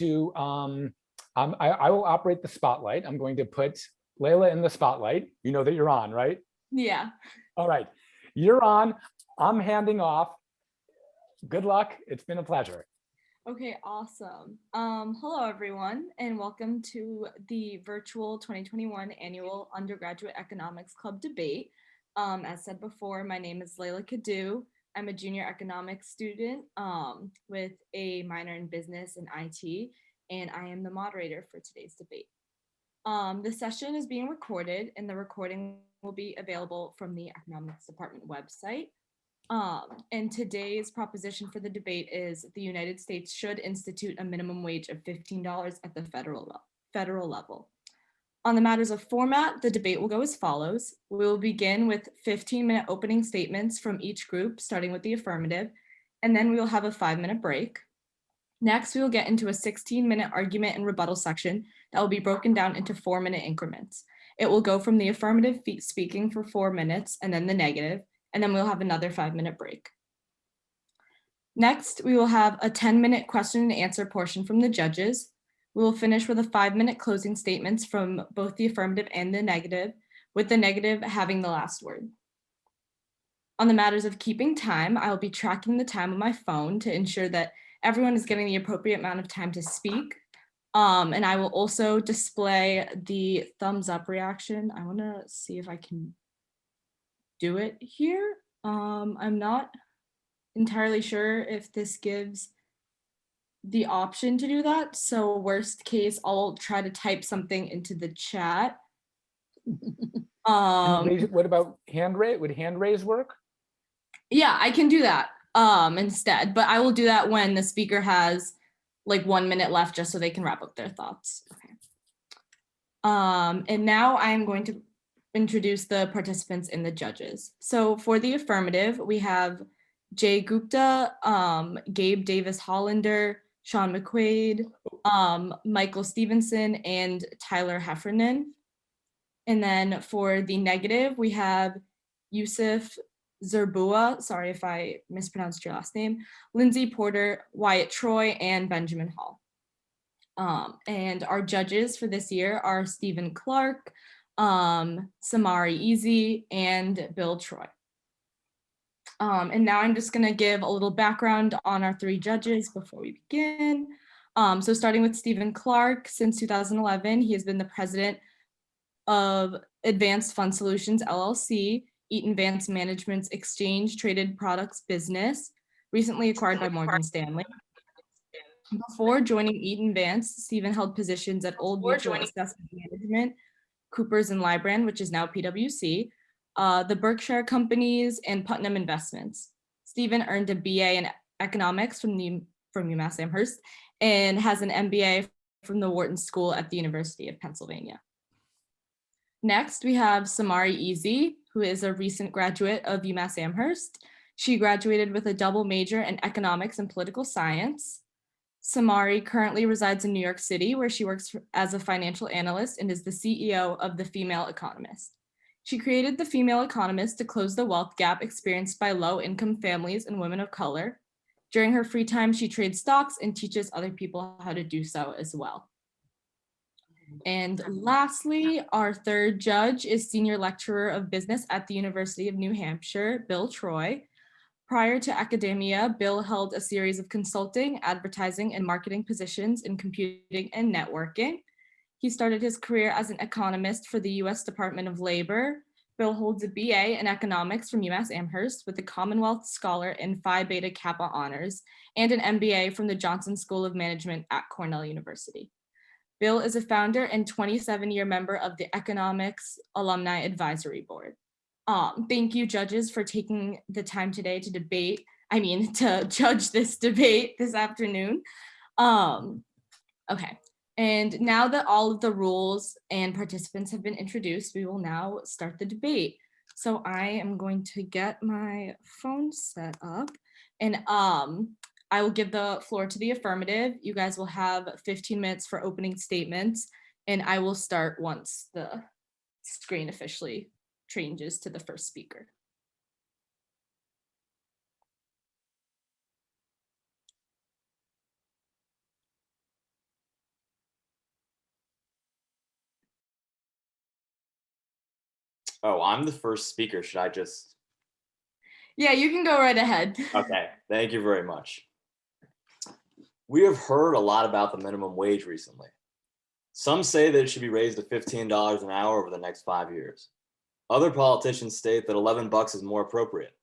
to, um, um, I, I will operate the spotlight. I'm going to put Layla in the spotlight. You know that you're on, right? Yeah. All right, you're on. I'm handing off. Good luck. It's been a pleasure. Okay, awesome. Um, hello, everyone, and welcome to the virtual 2021 annual undergraduate economics club debate. Um, as said before, my name is Layla Kadu. I'm a junior economics student um, with a minor in business and IT, and I am the moderator for today's debate. Um, the session is being recorded and the recording will be available from the economics department website. Um, and today's proposition for the debate is the United States should institute a minimum wage of $15 at the federal, federal level. On the matters of format, the debate will go as follows. We will begin with 15 minute opening statements from each group, starting with the affirmative, and then we will have a five minute break. Next, we will get into a 16 minute argument and rebuttal section that will be broken down into four minute increments. It will go from the affirmative speaking for four minutes and then the negative, and then we'll have another five minute break. Next, we will have a 10 minute question and answer portion from the judges. We will finish with a five minute closing statements from both the affirmative and the negative, with the negative having the last word. On the matters of keeping time, I will be tracking the time on my phone to ensure that everyone is getting the appropriate amount of time to speak. Um, and I will also display the thumbs up reaction. I want to see if I can do it here. Um, I'm not entirely sure if this gives the option to do that. So worst case, I'll try to type something into the chat. Um, What about hand raise? Would hand raise work? yeah, I can do that um, instead, but I will do that when the speaker has like one minute left just so they can wrap up their thoughts. Okay. Um, and now I am going to introduce the participants and the judges. So for the affirmative, we have Jay Gupta, um, Gabe Davis Hollander, Sean McQuaid, um, Michael Stevenson, and Tyler Heffernan. And then for the negative, we have Yusuf Zerbua, sorry if I mispronounced your last name, Lindsay Porter, Wyatt Troy, and Benjamin Hall. Um, and our judges for this year are Stephen Clark, um, Samari Easy, and Bill Troy. Um, and now I'm just gonna give a little background on our three judges before we begin. Um, so starting with Stephen Clark, since 2011, he has been the president of Advanced Fund Solutions LLC, Eaton Vance Management's exchange traded products business, recently acquired by Morgan Stanley. Before joining Eaton Vance, Stephen held positions at Old Mutual Assessment Management, Coopers and Lybrand, which is now PwC, uh, the Berkshire Companies, and Putnam Investments. Stephen earned a BA in economics from the from UMass Amherst and has an MBA from the Wharton School at the University of Pennsylvania. Next, we have Samari Easy, who is a recent graduate of UMass Amherst. She graduated with a double major in economics and political science. Samari currently resides in New York City, where she works as a financial analyst and is the CEO of The Female Economist. She created The Female Economist to close the wealth gap experienced by low-income families and women of color. During her free time, she trades stocks and teaches other people how to do so as well. And lastly, our third judge is Senior Lecturer of Business at the University of New Hampshire, Bill Troy. Prior to academia, Bill held a series of consulting, advertising, and marketing positions in computing and networking. He started his career as an economist for the US Department of Labor. Bill holds a BA in economics from UMass Amherst with a Commonwealth Scholar in Phi Beta Kappa honors and an MBA from the Johnson School of Management at Cornell University. Bill is a founder and 27 year member of the Economics Alumni Advisory Board. Um, thank you judges for taking the time today to debate, I mean, to judge this debate this afternoon. Um, okay, and now that all of the rules and participants have been introduced, we will now start the debate. So I am going to get my phone set up and um, I will give the floor to the affirmative. You guys will have 15 minutes for opening statements and I will start once the screen officially changes to the first speaker. Oh, I'm the first speaker. Should I just? Yeah, you can go right ahead. Okay, thank you very much. We have heard a lot about the minimum wage recently. Some say that it should be raised to $15 an hour over the next five years. Other politicians state that 11 bucks is more appropriate.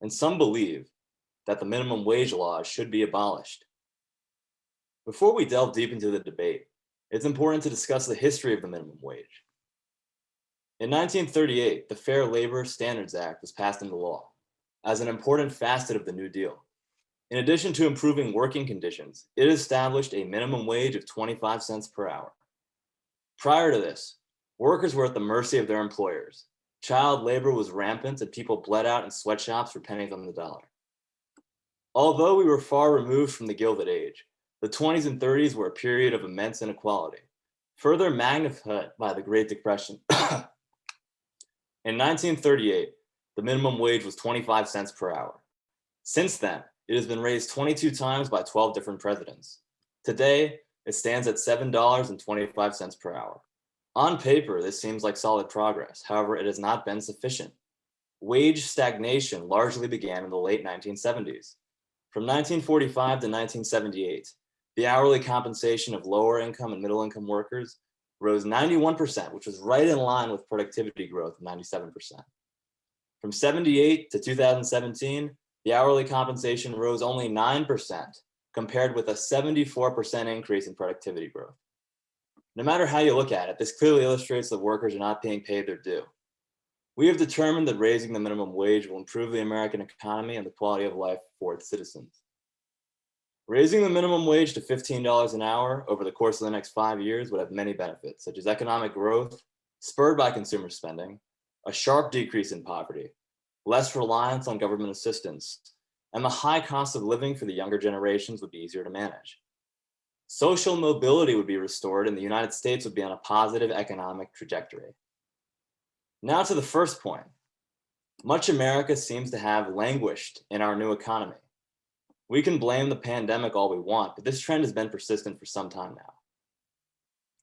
And some believe that the minimum wage law should be abolished. Before we delve deep into the debate, it's important to discuss the history of the minimum wage. In 1938, the Fair Labor Standards Act was passed into law as an important facet of the New Deal. In addition to improving working conditions, it established a minimum wage of 25 cents per hour. Prior to this, workers were at the mercy of their employers. Child labor was rampant and people bled out in sweatshops for pennies on the dollar. Although we were far removed from the Gilded Age, the 20s and 30s were a period of immense inequality, further magnified by the Great Depression. In 1938, the minimum wage was 25 cents per hour. Since then, it has been raised 22 times by 12 different presidents. Today, it stands at $7.25 per hour. On paper, this seems like solid progress. However, it has not been sufficient. Wage stagnation largely began in the late 1970s. From 1945 to 1978, the hourly compensation of lower income and middle income workers rose 91%, which was right in line with productivity growth of 97%. From 78 to 2017, the hourly compensation rose only 9%, compared with a 74% increase in productivity growth. No matter how you look at it, this clearly illustrates that workers are not being paid their due. We have determined that raising the minimum wage will improve the American economy and the quality of life for its citizens. Raising the minimum wage to $15 an hour over the course of the next five years would have many benefits, such as economic growth, spurred by consumer spending, a sharp decrease in poverty, less reliance on government assistance, and the high cost of living for the younger generations would be easier to manage. Social mobility would be restored and the United States would be on a positive economic trajectory. Now to the first point. Much America seems to have languished in our new economy. We can blame the pandemic all we want, but this trend has been persistent for some time now.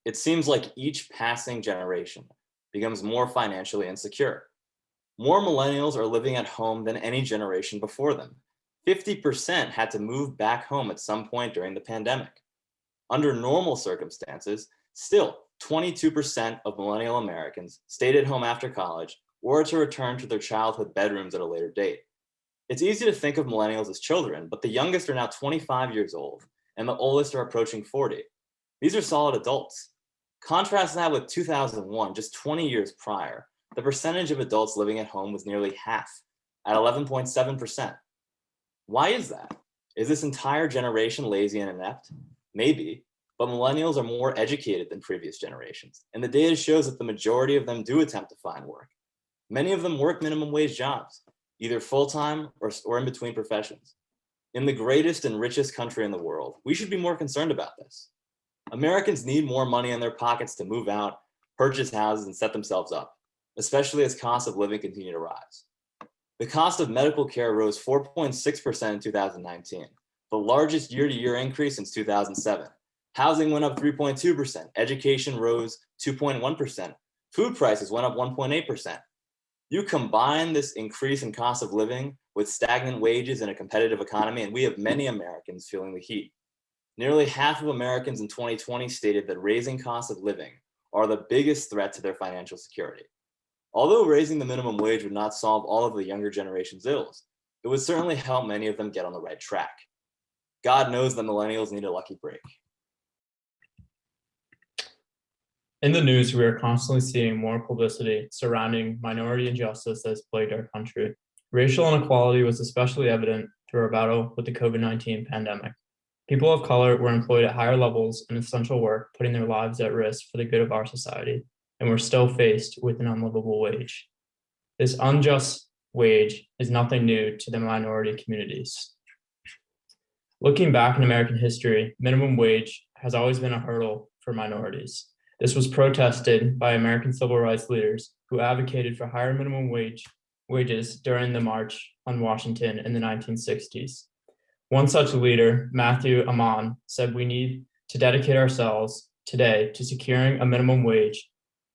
It seems like each passing generation becomes more financially insecure. More millennials are living at home than any generation before them. 50% had to move back home at some point during the pandemic. Under normal circumstances, still 22% of millennial Americans stayed at home after college or to return to their childhood bedrooms at a later date. It's easy to think of millennials as children, but the youngest are now 25 years old and the oldest are approaching 40. These are solid adults. Contrast that with 2001, just 20 years prior, the percentage of adults living at home was nearly half at 11.7%. Why is that? Is this entire generation lazy and inept? Maybe, but millennials are more educated than previous generations, and the data shows that the majority of them do attempt to find work. Many of them work minimum wage jobs, either full-time or, or in between professions. In the greatest and richest country in the world, we should be more concerned about this. Americans need more money in their pockets to move out, purchase houses, and set themselves up, especially as costs of living continue to rise. The cost of medical care rose 4.6% in 2019, the largest year-to-year -year increase since 2007. Housing went up 3.2%, education rose 2.1%, food prices went up 1.8%. You combine this increase in cost of living with stagnant wages in a competitive economy, and we have many Americans feeling the heat. Nearly half of Americans in 2020 stated that raising costs of living are the biggest threat to their financial security. Although raising the minimum wage would not solve all of the younger generation's ills, it would certainly help many of them get on the right track. God knows the millennials need a lucky break. In the news, we are constantly seeing more publicity surrounding minority injustice that has plagued our country. Racial inequality was especially evident through our battle with the COVID-19 pandemic. People of color were employed at higher levels in essential work, putting their lives at risk for the good of our society, and we're still faced with an unlivable wage. This unjust wage is nothing new to the minority communities. Looking back in American history, minimum wage has always been a hurdle for minorities. This was protested by American civil rights leaders who advocated for higher minimum wage wages during the March on Washington in the 1960s. One such leader, Mathew Ahmann, said we need to dedicate ourselves today to securing a minimum wage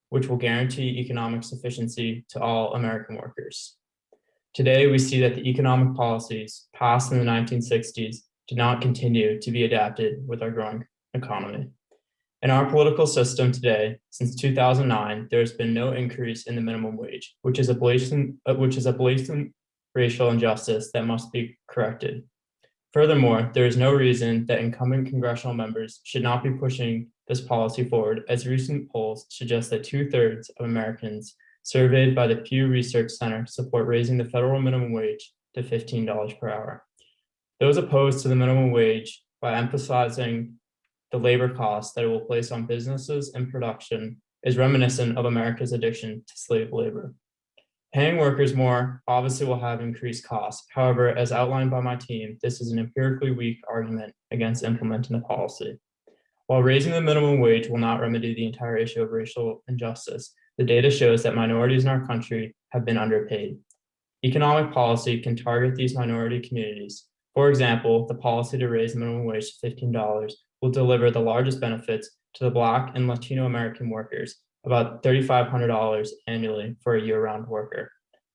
which will guarantee economic sufficiency to all American workers. Today, we see that the economic policies passed in the 1960s did not continue to be adapted with our growing economy. In our political system today, since 2009, there has been no increase in the minimum wage, which is a blatant, uh, which is a blatant racial injustice that must be corrected. Furthermore, there is no reason that incumbent congressional members should not be pushing this policy forward, as recent polls suggest that two thirds of Americans surveyed by the Pew Research Center support raising the federal minimum wage to $15 per hour. Those opposed to the minimum wage by emphasizing the labor costs that it will place on businesses and production is reminiscent of America's addiction to slave labor. Paying workers more obviously will have increased costs. However, as outlined by my team, this is an empirically weak argument against implementing the policy. While raising the minimum wage will not remedy the entire issue of racial injustice, the data shows that minorities in our country have been underpaid. Economic policy can target these minority communities. For example, the policy to raise the minimum wage to $15 will deliver the largest benefits to the Black and Latino American workers, about $3,500 annually for a year-round worker.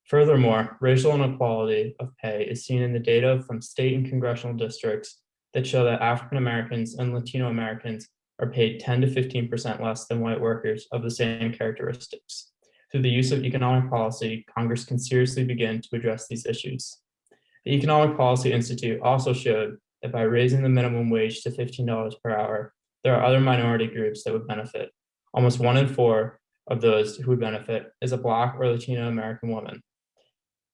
Furthermore, racial inequality of pay is seen in the data from state and congressional districts that show that African Americans and Latino Americans are paid 10 to 15% less than white workers of the same characteristics. Through the use of economic policy, Congress can seriously begin to address these issues. The Economic Policy Institute also showed that by raising the minimum wage to $15 per hour, there are other minority groups that would benefit. Almost one in four of those who would benefit is a Black or Latino American woman.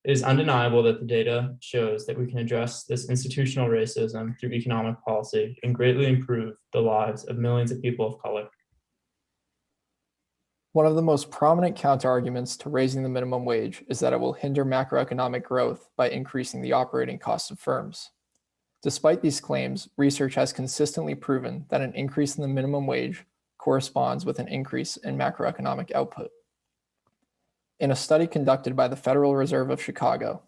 It is undeniable that the data shows that we can address this institutional racism through economic policy and greatly improve the lives of millions of people of color. One of the most prominent counterarguments to raising the minimum wage is that it will hinder macroeconomic growth by increasing the operating costs of firms. Despite these claims, research has consistently proven that an increase in the minimum wage corresponds with an increase in macroeconomic output. In a study conducted by the Federal Reserve of Chicago,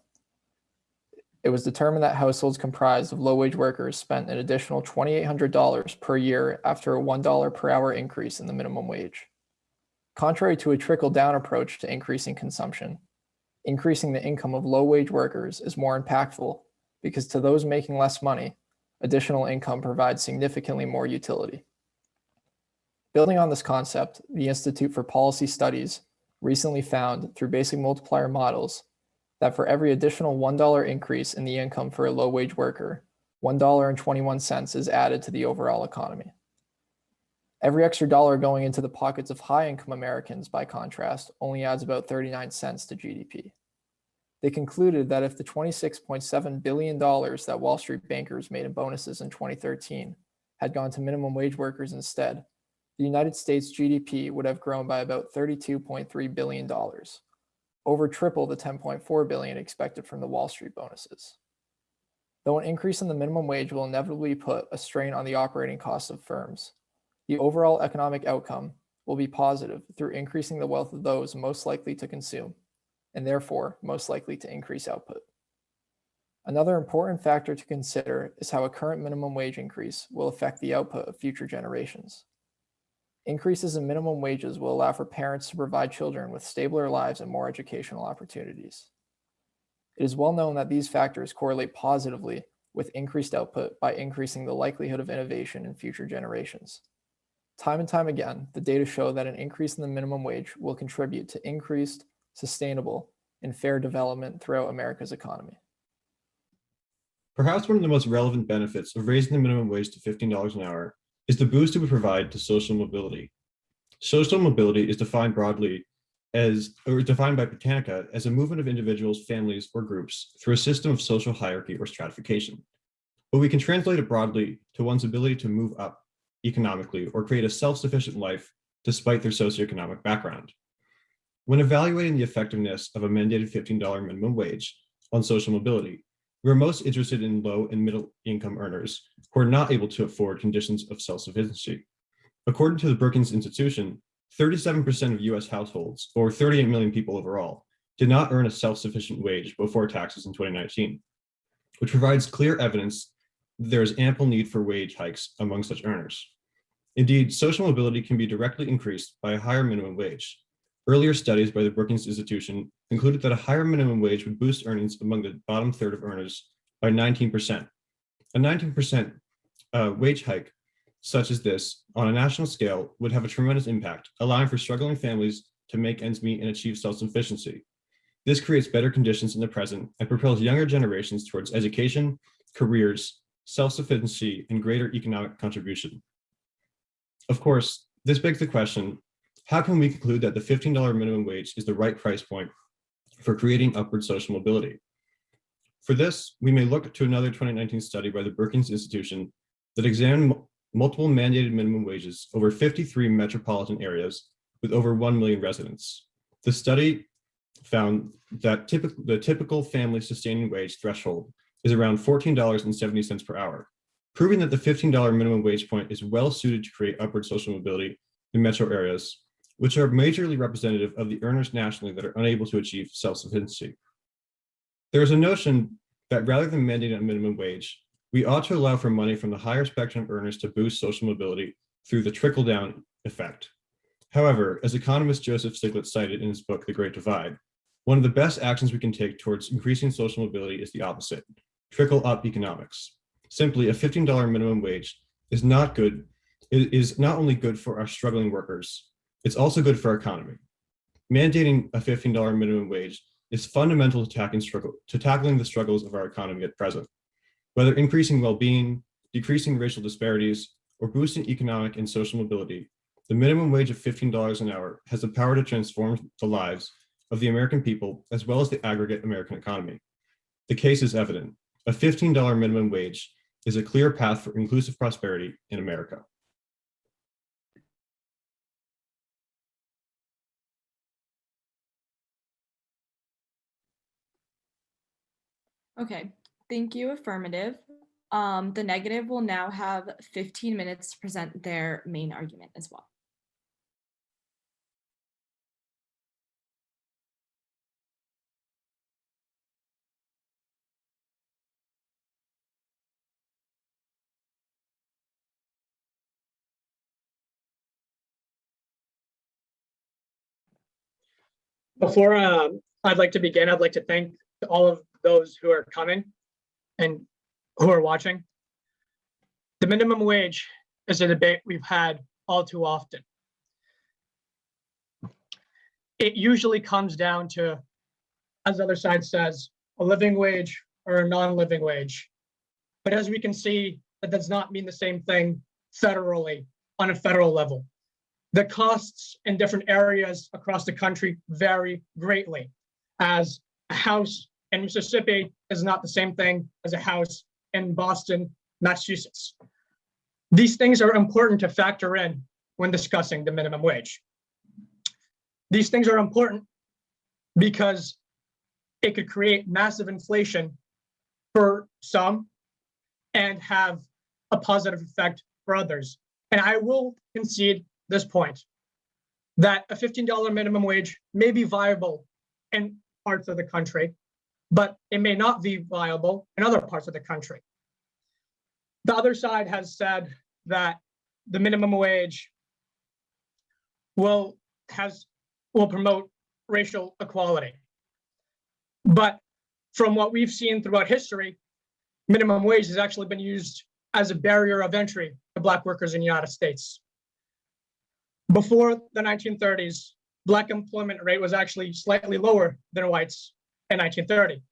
it was determined that households comprised of low-wage workers spent an additional $2,800 per year after a $1 per hour increase in the minimum wage. Contrary to a trickle-down approach to increasing consumption, increasing the income of low-wage workers is more impactful because to those making less money, additional income provides significantly more utility. Building on this concept, the Institute for Policy Studies recently found through basic multiplier models that for every additional $1 increase in the income for a low-wage worker, $1.21 is added to the overall economy. Every extra dollar going into the pockets of high-income Americans, by contrast, only adds about 39 cents to GDP. They concluded that if the $26.7 billion that Wall Street bankers made in bonuses in 2013 had gone to minimum wage workers instead, the United States GDP would have grown by about $32.3 billion, over triple the 10.4 billion expected from the Wall Street bonuses. Though an increase in the minimum wage will inevitably put a strain on the operating costs of firms, the overall economic outcome will be positive through increasing the wealth of those most likely to consume, and therefore most likely to increase output. Another important factor to consider is how a current minimum wage increase will affect the output of future generations. Increases in minimum wages will allow for parents to provide children with stabler lives and more educational opportunities. It is well known that these factors correlate positively with increased output by increasing the likelihood of innovation in future generations. Time and time again, the data show that an increase in the minimum wage will contribute to increased, sustainable, and fair development throughout America's economy. Perhaps one of the most relevant benefits of raising the minimum wage to $15 an hour is the boost it would provide to social mobility. Social mobility is defined broadly as, or defined by Britannica as a movement of individuals, families, or groups through a system of social hierarchy or stratification. But we can translate it broadly to one's ability to move up economically or create a self-sufficient life despite their socioeconomic background. When evaluating the effectiveness of a mandated $15 minimum wage on social mobility, we're most interested in low and middle income earners who are not able to afford conditions of self-sufficiency. According to the Brookings Institution, 37% of US households, or 38 million people overall, did not earn a self-sufficient wage before taxes in 2019, which provides clear evidence there is ample need for wage hikes among such earners. Indeed, social mobility can be directly increased by a higher minimum wage, Earlier studies by the Brookings Institution concluded that a higher minimum wage would boost earnings among the bottom third of earners by 19%. A 19% uh, wage hike such as this on a national scale would have a tremendous impact, allowing for struggling families to make ends meet and achieve self-sufficiency. This creates better conditions in the present and propels younger generations towards education, careers, self-sufficiency, and greater economic contribution. Of course, this begs the question, how can we conclude that the $15 minimum wage is the right price point for creating upward social mobility? For this, we may look to another 2019 study by the Brookings Institution that examined multiple mandated minimum wages over 53 metropolitan areas with over 1 million residents. The study found that typical, the typical family sustaining wage threshold is around $14.70 per hour, proving that the $15 minimum wage point is well suited to create upward social mobility in metro areas, which are majorly representative of the earners nationally that are unable to achieve self-sufficiency. There is a notion that rather than mandating a minimum wage, we ought to allow for money from the higher spectrum earners to boost social mobility through the trickle-down effect. However, as economist Joseph Stiglitz cited in his book, The Great Divide, one of the best actions we can take towards increasing social mobility is the opposite, trickle-up economics. Simply, a $15 minimum wage is not good, it is not only good for our struggling workers, it's also good for our economy. Mandating a $15 minimum wage is fundamental to tackling, struggle, to tackling the struggles of our economy at present. Whether increasing well-being, decreasing racial disparities, or boosting economic and social mobility, the minimum wage of $15 an hour has the power to transform the lives of the American people as well as the aggregate American economy. The case is evident. A $15 minimum wage is a clear path for inclusive prosperity in America. Okay, thank you, affirmative. Um, the negative will now have 15 minutes to present their main argument as well. Before um, I'd like to begin, I'd like to thank all of those who are coming and who are watching. The minimum wage is a debate we've had all too often. It usually comes down to, as the other side says, a living wage or a non-living wage. But as we can see, that does not mean the same thing federally on a federal level. The costs in different areas across the country vary greatly as a house in Mississippi is not the same thing as a house in Boston, Massachusetts. These things are important to factor in when discussing the minimum wage. These things are important because it could create massive inflation for some and have a positive effect for others. And I will concede this point that a $15 minimum wage may be viable in parts of the country, but it may not be viable in other parts of the country. The other side has said that the minimum wage will has will promote racial equality. But from what we've seen throughout history, minimum wage has actually been used as a barrier of entry to Black workers in the United States. Before the 1930s, Black employment rate was actually slightly lower than whites in 1930,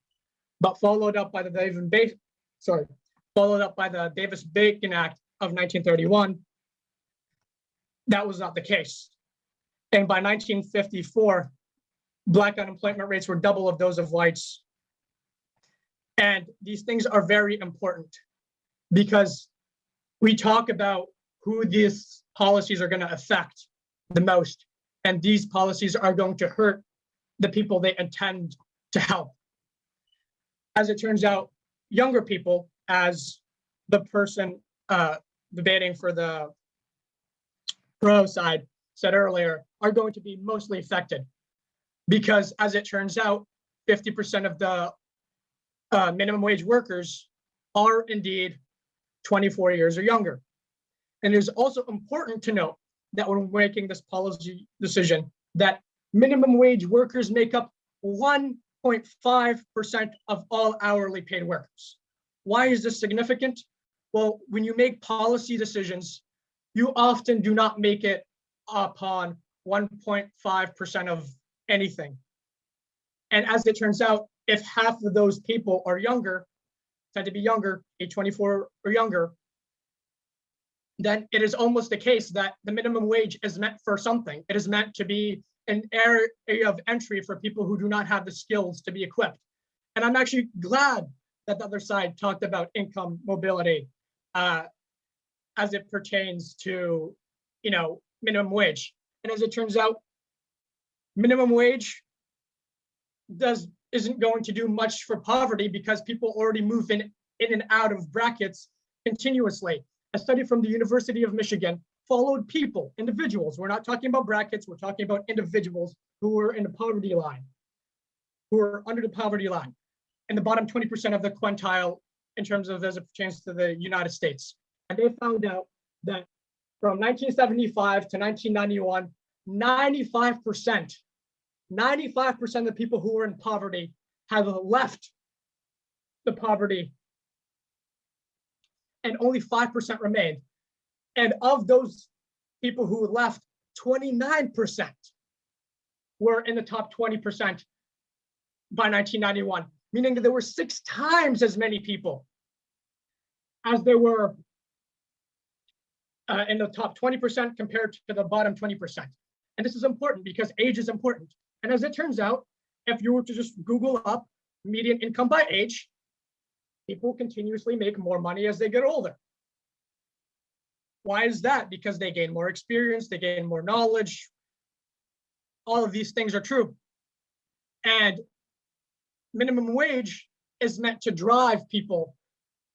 but followed up by the David ba- sorry, followed up by the Davis-Bacon Act of 1931. That was not the case. And by 1954, Black unemployment rates were double of those of whites. And these things are very important because we talk about who these policies are going to affect the most. And these policies are going to hurt the people they intend to help. As it turns out, younger people, as the person uh, debating for the pro side said earlier, are going to be mostly affected. Because as it turns out, 50% of the uh, minimum wage workers are indeed 24 years or younger. And it is also important to note that when we're making this policy decision, that minimum wage workers make up 1.5% of all hourly paid workers. Why is this significant? Well, when you make policy decisions, you often do not make it upon 1.5% of anything. And as it turns out, if half of those people are younger, tend to be younger, age 24 or younger, then it is almost the case that the minimum wage is meant for something. It is meant to be an area of entry for people who do not have the skills to be equipped. And I'm actually glad that the other side talked about income mobility uh, as it pertains to, you know, minimum wage. And as it turns out, minimum wage does isn't going to do much for poverty because people already move in in and out of brackets continuously. A study from the University of Michigan followed people, individuals. We're not talking about brackets, we're talking about individuals who were in the poverty line, who are under the poverty line, in the bottom 20% of the quintile in terms of as it pertains to the United States. And they found out that from 1975 to 1991, 95%, 95% of the people who were in poverty have left the poverty and only 5% remained. And of those people who left, 29% were in the top 20% by 1991, meaning that there were six times as many people as there were uh, in the top 20% compared to the bottom 20%. And this is important because age is important. And as it turns out, if you were to just Google up median income by age, people continuously make more money as they get older. Why is that? Because they gain more experience, they gain more knowledge. All of these things are true. And minimum wage is meant to drive people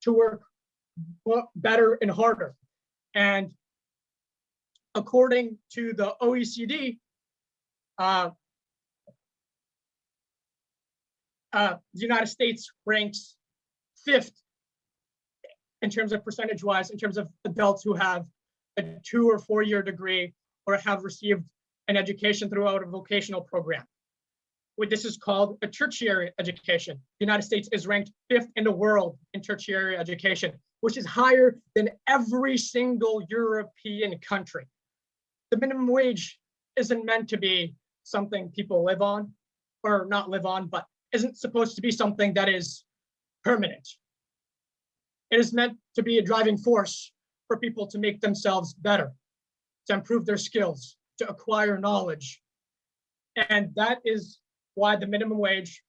to work better and harder. And according to the OECD, uh, uh, the United States ranks fifth in terms of percentage wise, in terms of adults who have a two or four year degree or have received an education throughout a vocational program. This is called a tertiary education. The United States is ranked fifth in the world in tertiary education, which is higher than every single European country. The minimum wage isn't meant to be something people live on or not live on, but isn't supposed to be something that is permanent. It is meant to be a driving force for people to make themselves better, to improve their skills, to acquire knowledge. And that is why the minimum wage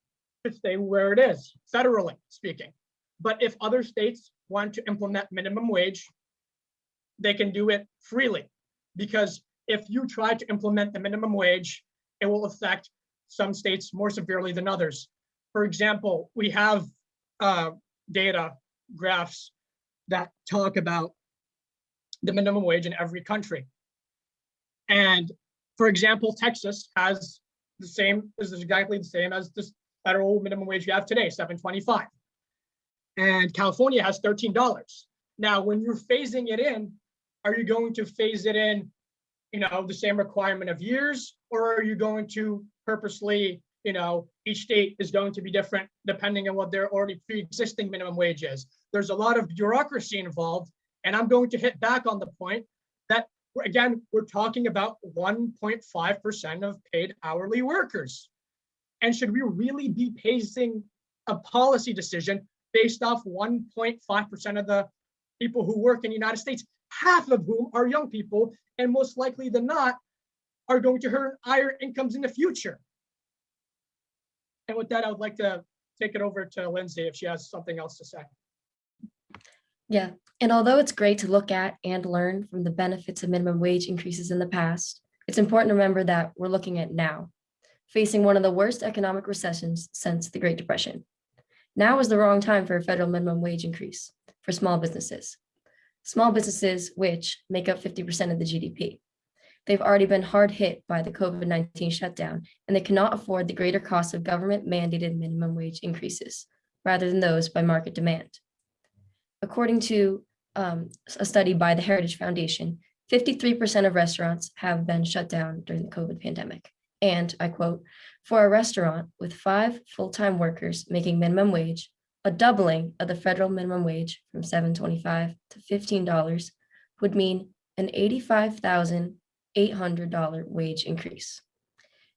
should stay where it is, federally speaking. But if other states want to implement minimum wage, they can do it freely. Because if you try to implement the minimum wage, it will affect some states more severely than others. For example, we have uh, data graphs that talk about the minimum wage in every country. And for example, Texas has the same, is exactly the same as the federal minimum wage you have today, 725. And California has $13. Now, when you're phasing it in, are you going to phase it in, you know, the same requirement of years, or are you going to purposely, you know, each state is going to be different depending on what their already pre-existing minimum wage is. There's a lot of bureaucracy involved, and I'm going to hit back on the point that again, we're talking about 1.5% of paid hourly workers. And should we really be pacing a policy decision based off 1.5% of the people who work in the United States, half of whom are young people, and most likely than not, are going to earn higher incomes in the future. And with that, I would like to take it over to Lindsay if she has something else to say. Yeah, and although it's great to look at and learn from the benefits of minimum wage increases in the past, it's important to remember that we're looking at now, facing one of the worst economic recessions since the Great Depression. Now is the wrong time for a federal minimum wage increase for small businesses. Small businesses, which make up 50% of the GDP. They've already been hard hit by the COVID-19 shutdown, and they cannot afford the greater cost of government mandated minimum wage increases, rather than those by market demand. According to um, a study by the Heritage Foundation, 53% of restaurants have been shut down during the COVID pandemic, And I quote, for a restaurant with five full-time workers making minimum wage, a doubling of the federal minimum wage from seven twenty-five to fifteen dollars would mean an eighty-five thousand eight hundred dollar wage increase.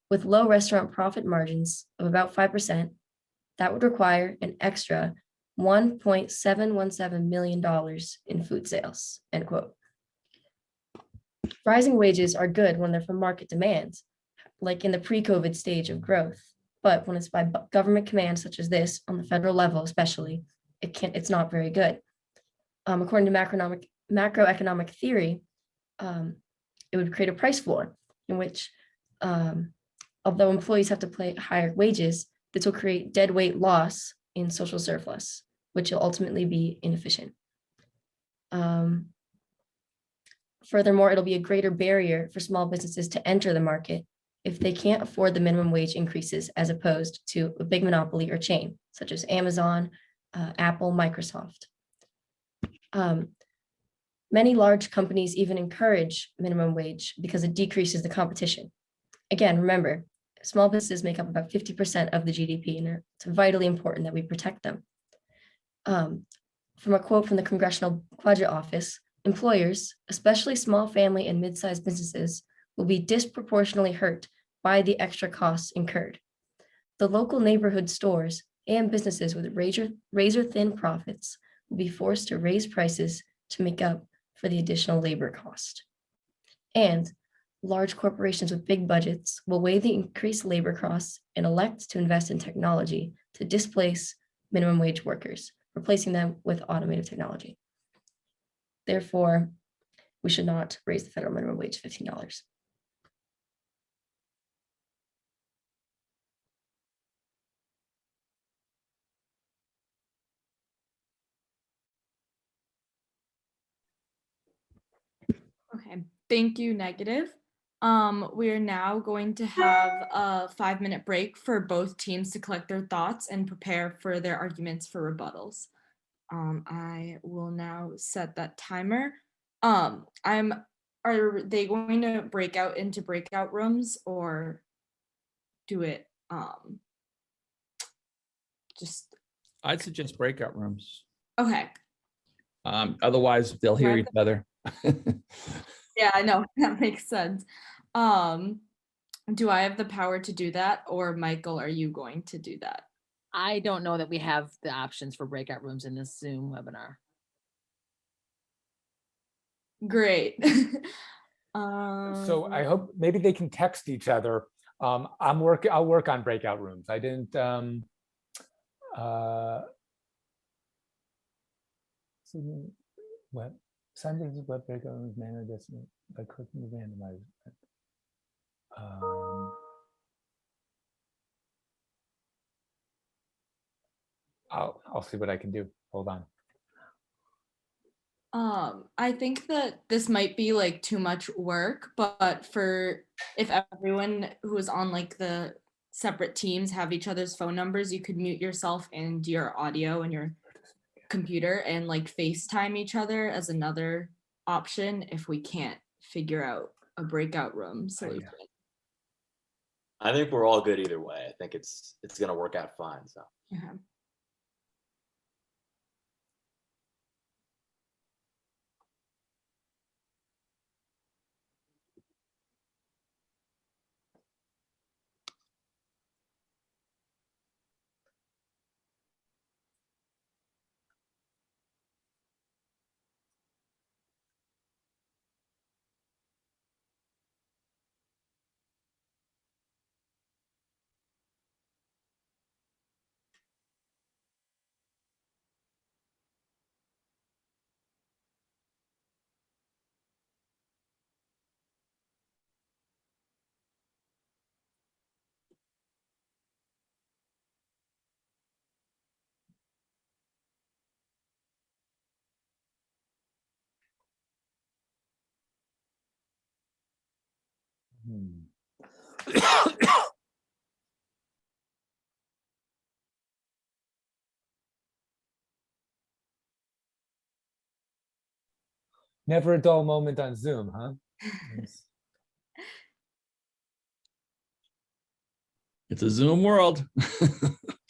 With low restaurant profit margins of about five percent, that would require an extra one point seven one seven million dollars in food sales, end quote. Rising wages are good when they're from market demands, like in the pre-COVID stage of growth. But when it's by government command such as this, on the federal level especially, it can't, it's not very good. Um, according to macroeconomic, macroeconomic theory, um, it would create a price floor in which, um, although employees have to pay higher wages, this will create dead weight loss in social surplus, which will ultimately be inefficient. Um, Furthermore, it'll be a greater barrier for small businesses to enter the market if they can't afford the minimum wage increases as opposed to a big monopoly or chain such as Amazon, uh, Apple, Microsoft. Um, Many large companies even encourage minimum wage because it decreases the competition. Again, remember, small businesses make up about 50% of the GDP and it's vitally important that we protect them. Um, From a quote from the Congressional Budget Office, employers, especially small family and mid-sized businesses, will be disproportionately hurt by the extra costs incurred. The local neighborhood stores and businesses with razor, razor thin profits will be forced to raise prices to make up for the additional labor cost. And large corporations with big budgets will weigh the increased labor costs and elect to invest in technology to displace minimum wage workers, replacing them with automated technology. Therefore, we should not raise the federal minimum wage to fifteen dollars. Okay, thank you, negative. Um, we are now going to have a five minute break for both teams to collect their thoughts and prepare for their arguments for rebuttals. Um, I will now set that timer. Um, I'm, are they going to break out into breakout rooms or do it, um, just, I'd suggest breakout rooms. okay, Um, otherwise they'll hear each other. Yeah, I know, that makes sense. Um, do I have the power to do that or Michael, are you going to do that? I don't know that we have the options for breakout rooms in this Zoom webinar. Great. So I Um, hope maybe they can text each other. Um, I'm working, I'll work on breakout rooms. I didn't, um, uh, so, web, Sundays web breakout rooms manner this by clicking the randomize. Um, I'll, I'll see what I can do. Hold on. Um, I think that this might be like too much work, but for if everyone who is on like the separate teams have each other's phone numbers, you could mute yourself and your audio and your computer and like FaceTime each other as another option if we can't figure out a breakout room solution. I think we're all good either way. I think it's it's gonna work out fine. So. Never a dull moment on Zoom, huh? It's a Zoom world.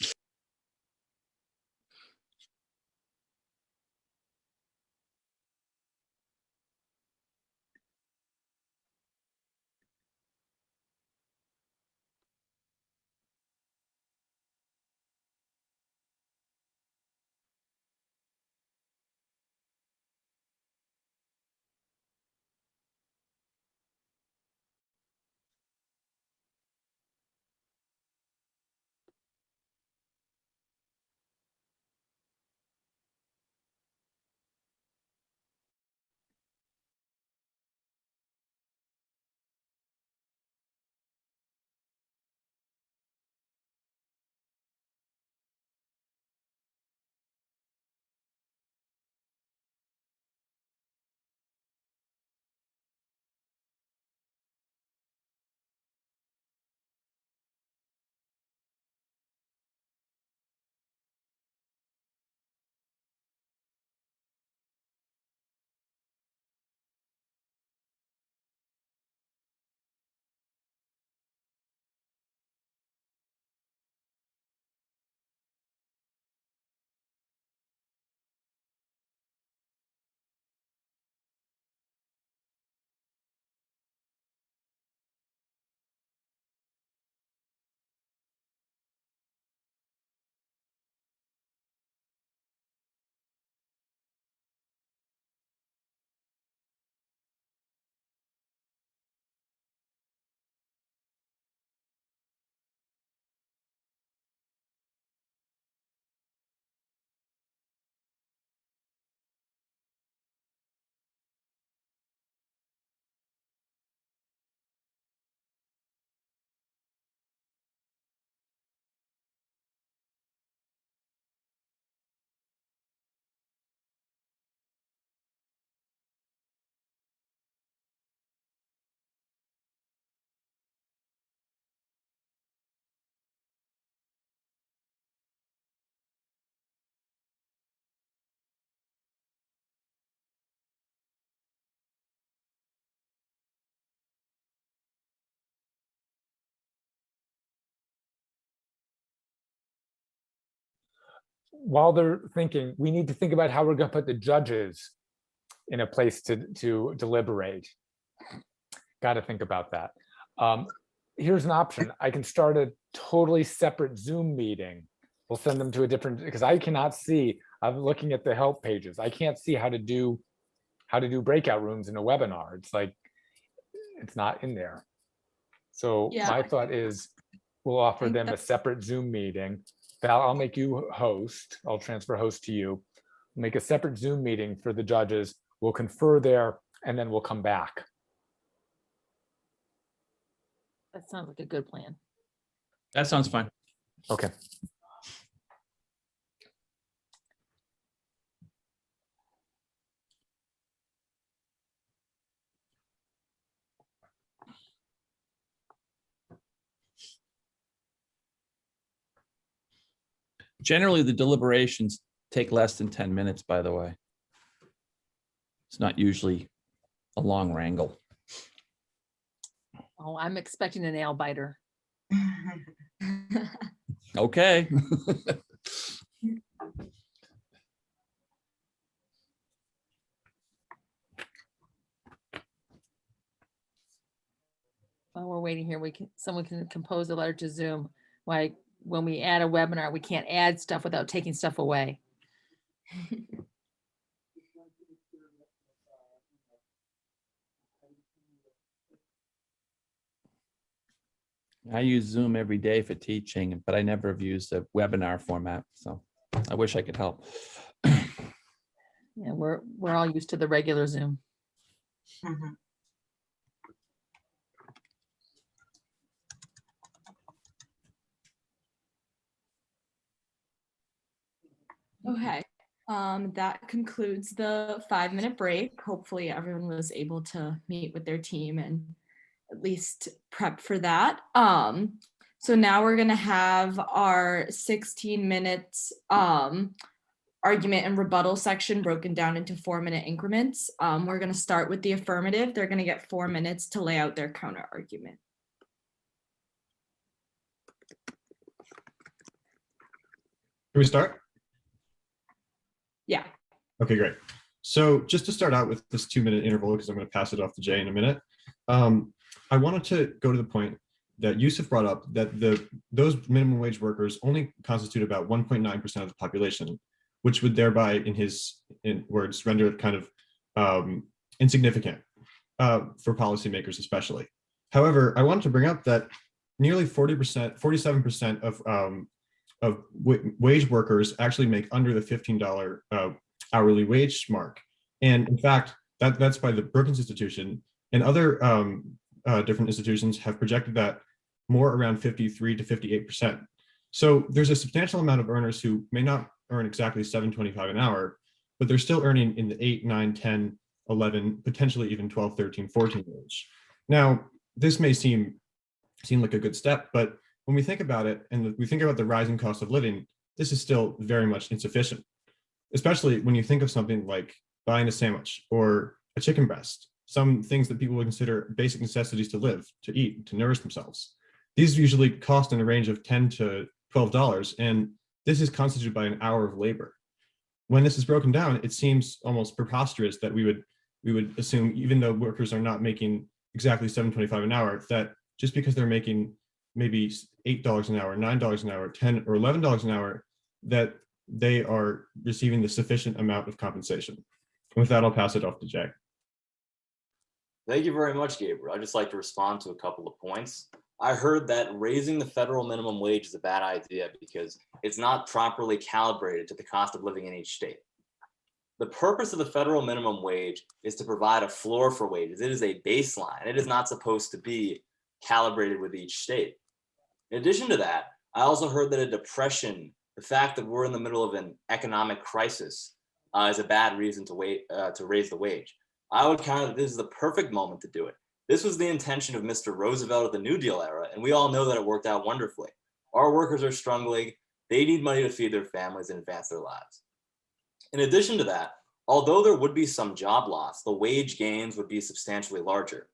while they're thinking, we need to think about how we're gonna put the judges in a place to, to deliberate. Got to think about that. Um, here's an option. I can start a totally separate Zoom meeting. We'll send them to a different, because I cannot see, I'm looking at the help pages. I can't see how to do, how to do breakout rooms in a webinar. It's like, it's not in there. So Yeah. my thought is, we'll offer them a separate Zoom meeting. Val, I'll make you host. I'll transfer host to you. Make a separate Zoom meeting for the judges. We'll confer there and then we'll come back. That sounds like a good plan. That sounds fine. Okay. Generally, the deliberations take less than 10 minutes, by the way. It's not usually a long wrangle. Oh, I'm expecting a nail biter. Okay. While we're waiting here, we can, someone can compose a letter to Zoom. Like, when we add a webinar, we can't add stuff without taking stuff away. I use Zoom every day for teaching, but I never have used a webinar format, so I wish I could help. Yeah, we're, we're all used to the regular Zoom. Mm-hmm. Okay, um, that concludes the five minute break. Hopefully everyone was able to meet with their team and at least prep for that. Um, so now we're gonna have our sixteen minutes, um, argument and rebuttal section broken down into four minute increments. Um, we're gonna start with the affirmative. They're gonna get four minutes to lay out their counter argument. Can we start? Yeah. Okay, great. So just to start out with this two minute interval, because I'm going to pass it off to Jay in a minute. Um, I wanted to go to the point that Yusuf brought up that the those minimum wage workers only constitute about 1.9% of the population, which would thereby, in his in words, render it kind of um, insignificant uh, for policymakers, especially. However, I wanted to bring up that nearly 40%, 47% of um, of wa- wage workers actually make under the $15 uh, hourly wage mark. And in fact, that, that's by the Brookings Institution and other um, uh, different institutions have projected that more around 53 to 58%. So there's a substantial amount of earners who may not earn exactly 725 an hour, but they're still earning in the 8, 9, 10, 11, potentially even 12, 13, 14 range. Now, this may seem seem like a good step, but when we think about it and we think about the rising cost of living, this is still very much insufficient, especially when you think of something like buying a sandwich or a chicken breast, some things that people would consider basic necessities to live, to eat, to nourish themselves. These usually cost in the range of 10 to $12, and this is constituted by an hour of labor. When this is broken down, it seems almost preposterous that we would we would assume, even though workers are not making exactly 725 an hour, that just because they're making maybe $8 an hour, $9 an hour, 10 or $11 an hour, that they are receiving the sufficient amount of compensation. With that, I'll pass it off to Jack. Thank you very much, Gabriel. I'd just like to respond to a couple of points. I heard that raising the federal minimum wage is a bad idea because it's not properly calibrated to the cost of living in each state. The purpose of the federal minimum wage is to provide a floor for wages. It is a baseline. It is not supposed to be calibrated with each state. In addition to that, I also heard that a depression, the fact that we're in the middle of an economic crisis, uh, is a bad reason to wait uh, to raise the wage. I would count that this is the perfect moment to do it. This was the intention of Mr. Roosevelt of the New Deal era, and we all know that it worked out wonderfully. Our workers are struggling. They need money to feed their families and advance their lives. In addition to that, although there would be some job loss, the wage gains would be substantially larger.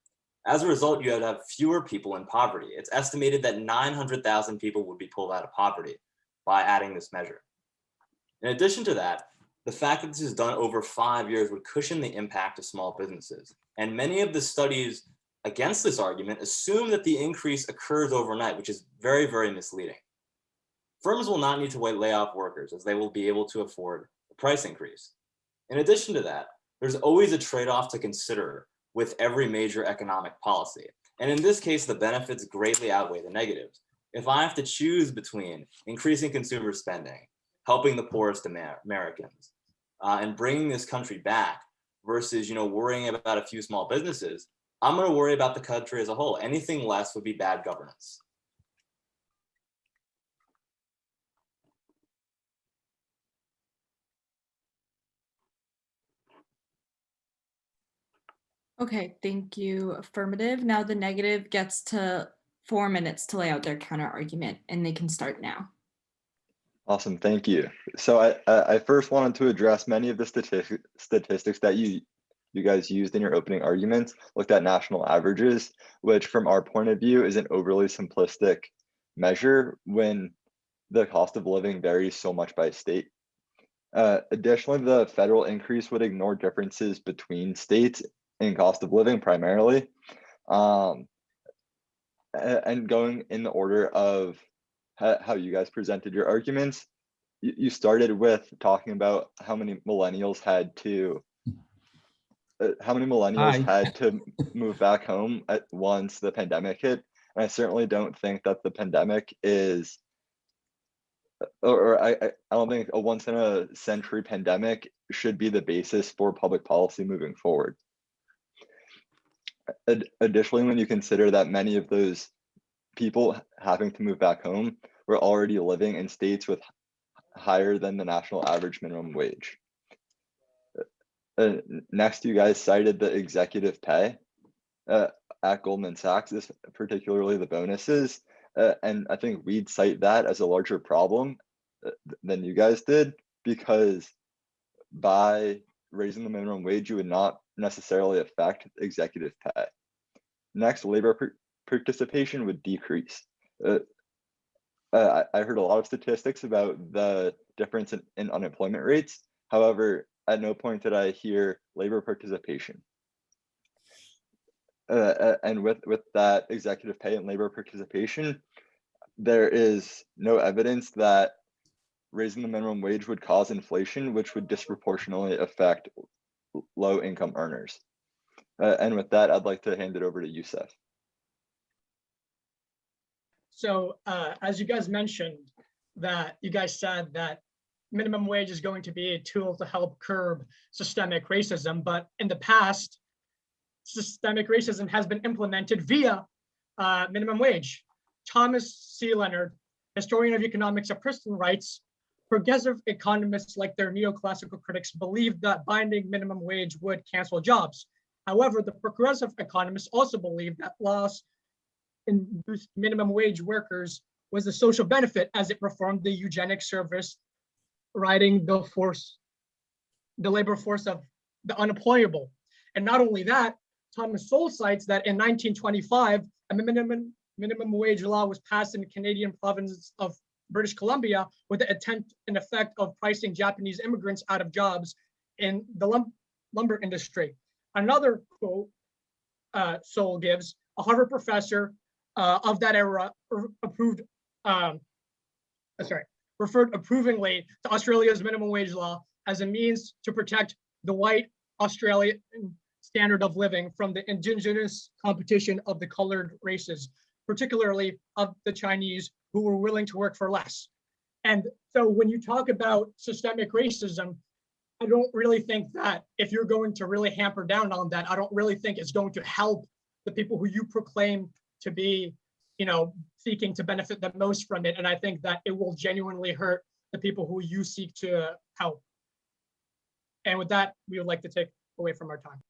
As a result, you would have fewer people in poverty. It's estimated that 900,000 people would be pulled out of poverty by adding this measure. In addition to that, the fact that this is done over five years would cushion the impact of small businesses. And many of the studies against this argument assume that the increase occurs overnight, which is very, very misleading. Firms will not need to lay off workers as they will be able to afford the price increase. In addition to that, there's always a trade-off to consider with every major economic policy. And in this case, the benefits greatly outweigh the negatives. If I have to choose between increasing consumer spending, helping the poorest Americans, uh, and bringing this country back versus, you know, worrying about a few small businesses, I'm going to worry about the country as a whole. Anything less would be bad governance. Okay, thank you. Affirmative. Now the negative gets to four minutes to lay out their counter argument and they can start now. Awesome, thank you. So I, I first wanted to address many of the statistics statistics that you you guys used in your opening arguments, looked at national averages, which from our point of view is an overly simplistic measure when the cost of living varies so much by state. Uh, additionally, the federal increase would ignore differences between states in cost of living primarily. Um, and going in the order of how you guys presented your arguments, you, started with talking about how many millennials had to uh, how many millennials Hi. had to move back home at once the pandemic hit. And I certainly don't think that the pandemic is or, I I don't think a once in a century pandemic should be the basis for public policy moving forward. Ad- Additionally, when you consider that many of those people having to move back home were already living in states with higher than the national average minimum wage. Uh, next, you guys cited the executive pay uh, at Goldman Sachs, this particularly the bonuses. Uh, and I think we'd cite that as a larger problem uh, th- than you guys did because by raising the minimum wage, you would not necessarily affect executive pay. Next, labor participation would decrease. Uh, uh, I heard a lot of statistics about the difference in, in unemployment rates. However, at no point did I hear labor participation. Uh, uh, and with, with that executive pay and labor participation, there is no evidence that raising the minimum wage would cause inflation, which would disproportionately affect low income earners. Uh, and with that, I'd like to hand it over to Youssef. So uh, as you guys mentioned, that you guys said that minimum wage is going to be a tool to help curb systemic racism, but in the past, systemic racism has been implemented via uh, minimum wage. Thomas C. Leonard, historian of economics at Princeton, writes, progressive economists like their neoclassical critics believed that binding minimum wage would cancel jobs. However, the progressive economists also believed that laws induced minimum wage workers was a social benefit as it performed the eugenic service, riding the force, the labor force of the unemployable. And not only that, Thomas Sowell cites that in 1925, a minimum minimum wage law was passed in the Canadian province of British Columbia with the intent and effect of pricing Japanese immigrants out of jobs in the lum- lumber industry. Another quote uh, Sowell gives, a Harvard professor uh, of that era approved, um, uh, sorry, referred approvingly to Australia's minimum wage law as a means to protect the white Australian standard of living from the indigenous competition of the colored races, particularly of the Chinese who were willing to work for less. And so when you talk about systemic racism, I don't really think that if you're going to really hamper down on that, I don't really think it's going to help the people who you proclaim to be, you know, seeking to benefit the most from it. And I think that it will genuinely hurt the people who you seek to help. And with that, we would like to take away from our time.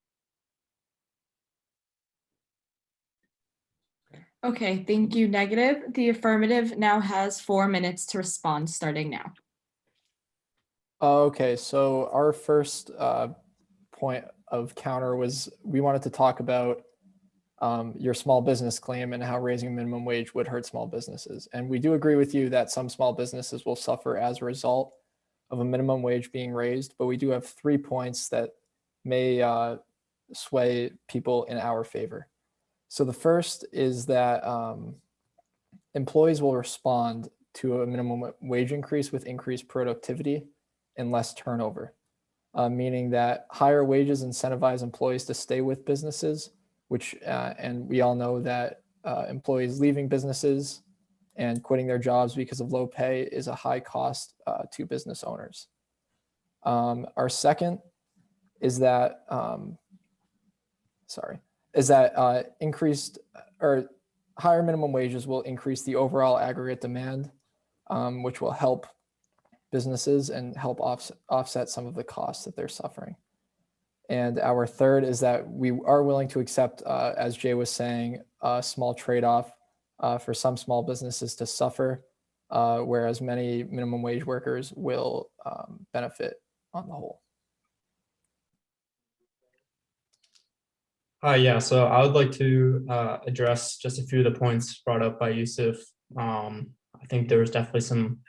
Okay, thank you, negative. The affirmative now has four minutes to respond, starting now. Okay, so our first uh, point of counter was we wanted to talk about um, your small business claim and how raising minimum wage would hurt small businesses. And we do agree with you that some small businesses will suffer as a result of a minimum wage being raised, but we do have three points that may uh, sway people in our favor. So the first is that um, employees will respond to a minimum wage increase with increased productivity and less turnover, uh, meaning that higher wages incentivize employees to stay with businesses, which, uh, and we all know that uh, employees leaving businesses and quitting their jobs because of low pay is a high cost uh, to business owners. Um, our second is that, um, sorry, is that uh, increased or higher minimum wages will increase the overall aggregate demand, um, which will help businesses and help offset, offset some of the costs that they're suffering. And our third is that we are willing to accept, uh, as Jay was saying, a small trade-off uh, for some small businesses to suffer, uh, whereas many minimum wage workers will um, benefit on the whole. Uh, yeah, so I would like to uh, address just a few of the points brought up by Yusuf. Um, I think there was definitely some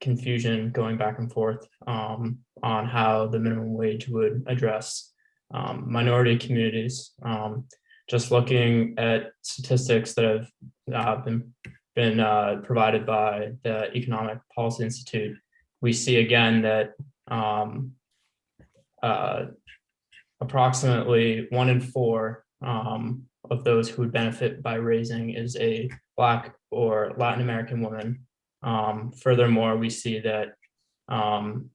confusion going back and forth um, on how the minimum wage would address um, minority communities. Um, just looking at statistics that have uh, been been uh, provided by the Economic Policy Institute, we see again that um, uh, approximately one in four um, of those who would benefit by raising is a Black or Latin American woman. Um, furthermore, we see that um,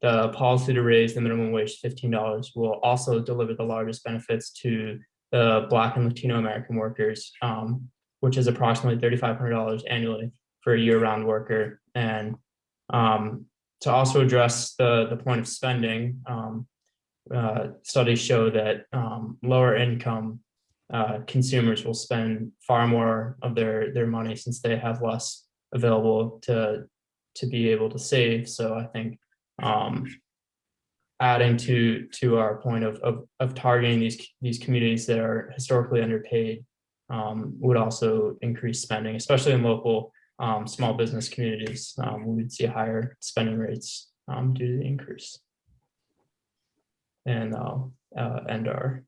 the policy to raise the minimum wage to $15 will also deliver the largest benefits to the Black and Latino American workers, um, which is approximately $3,500 annually for a year-round worker. And um, to also address the, the point of spending, um, uh, studies show that um, lower income uh, consumers will spend far more of their their money since they have less available to to be able to save. So I think um, adding to to our point of, of of targeting these these communities that are historically underpaid um, would also increase spending, especially in local um, small business communities, um, we would see higher spending rates um, due to the increase. And I'll uh, end our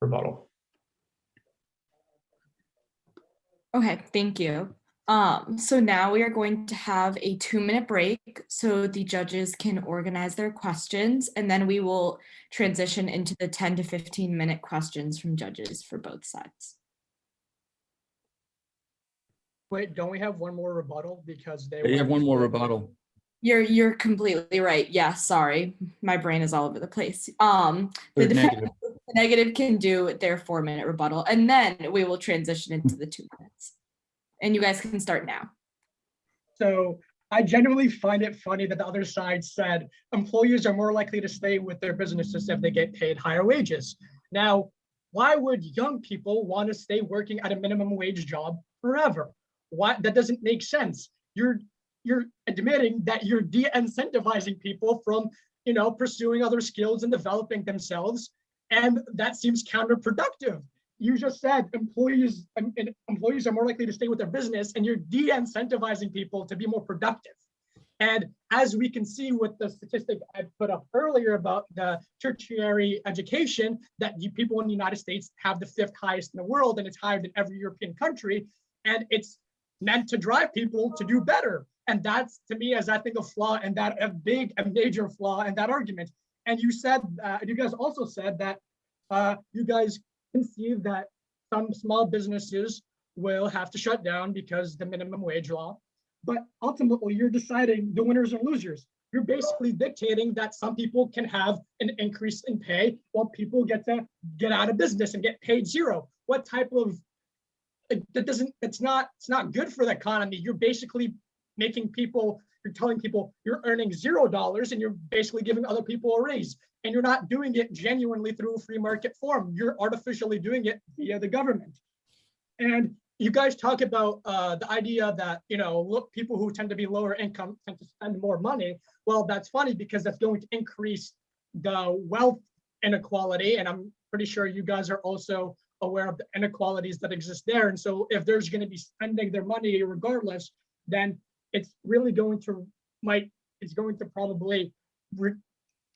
rebuttal. Okay, thank you. Um, so now we are going to have a two minute break so the judges can organize their questions and then we will transition into the 10 to 15 minute questions from judges for both sides. Wait, don't we have one more rebuttal because they? You were have one more rebuttal. You're you're completely right. Yeah, sorry. My brain is all over the place. Um the negative. the negative can do their four minute rebuttal and then we will transition into the two minutes. And you guys can start now. So I genuinely find it funny that the other side said employers are more likely to stay with their businesses if they get paid higher wages. Now, why would young people want to stay working at a minimum wage job forever? Why that doesn't make sense. You're you're admitting that you're de-incentivizing people from you know pursuing other skills and developing themselves, and that seems counterproductive. You just said employees and employees are more likely to stay with their business, and you're de-incentivizing people to be more productive. And as we can see with the statistic I put up earlier about the tertiary education, that people in the United States have the fifth highest in the world, and it's higher than every European country. And it's meant to drive people to do better. And that's to me, as I think a flaw and that a big, a major flaw in that argument. And you said, uh, you guys also said that uh, you guys conceive that some small businesses will have to shut down because the minimum wage law. But ultimately, you're deciding the winners and losers. You're basically dictating that some people can have an increase in pay while people get to get out of business and get paid zero. What type of that doesn't it's not it's not good for the economy. You're basically making people you're telling people you're earning zero dollars and you're basically giving other people a raise and you're not doing it genuinely through a free market form. You're artificially doing it via the government. And you guys talk about uh, the idea that, you know, look, people who tend to be lower income tend to spend more money. Well, that's funny because that's going to increase the wealth inequality. And I'm pretty sure you guys are also aware of the inequalities that exist there. And so if there's going to be spending their money regardless, then it's really going to might it's going to probably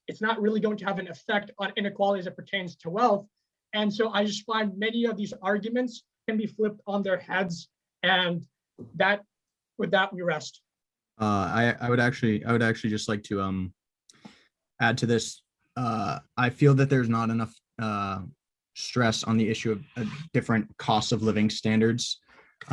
it's not really going to have an effect on inequality as it pertains to wealth. And so I just find many of these arguments can be flipped on their heads. And that with that we rest. Uh, I, I would actually, I would actually just like to, um, add to this. Uh, I feel that there's not enough, uh, stress on the issue of uh, different costs of living standards,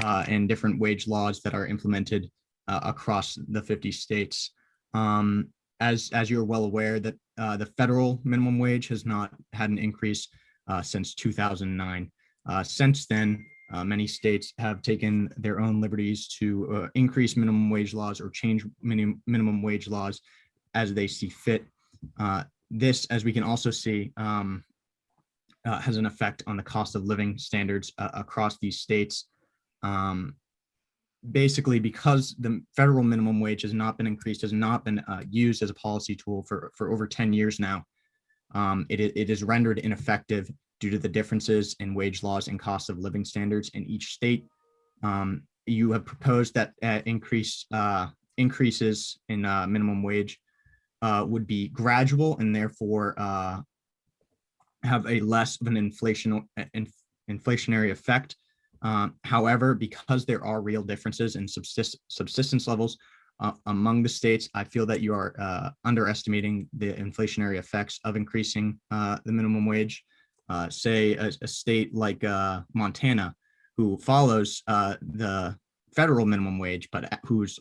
uh, and different wage laws that are implemented, uh, across the 50 states. Um, as, as you're well aware that, uh, the federal minimum wage has not had an increase, uh, since 2009. Uh, since then, uh, many states have taken their own liberties to uh, increase minimum wage laws or change minimum minimum wage laws as they see fit. This, as we can also see, um, has an effect on the cost of living standards across these states. Um, basically, because the federal minimum wage has not been increased, has not been uh, used as a policy tool for for over 10 years now. Um, it, it is rendered ineffective due to the differences in wage laws and cost of living standards in each state. Um, you have proposed that uh, increase uh, increases in uh, minimum wage uh, would be gradual and therefore uh, have a less of an inflation in, inflationary effect. Um, however, because there are real differences in subsist subsistence levels uh, among the states, I feel that you are uh, underestimating the inflationary effects of increasing uh, the minimum wage uh, say a, a state like uh, Montana, who follows uh, the federal minimum wage, but whose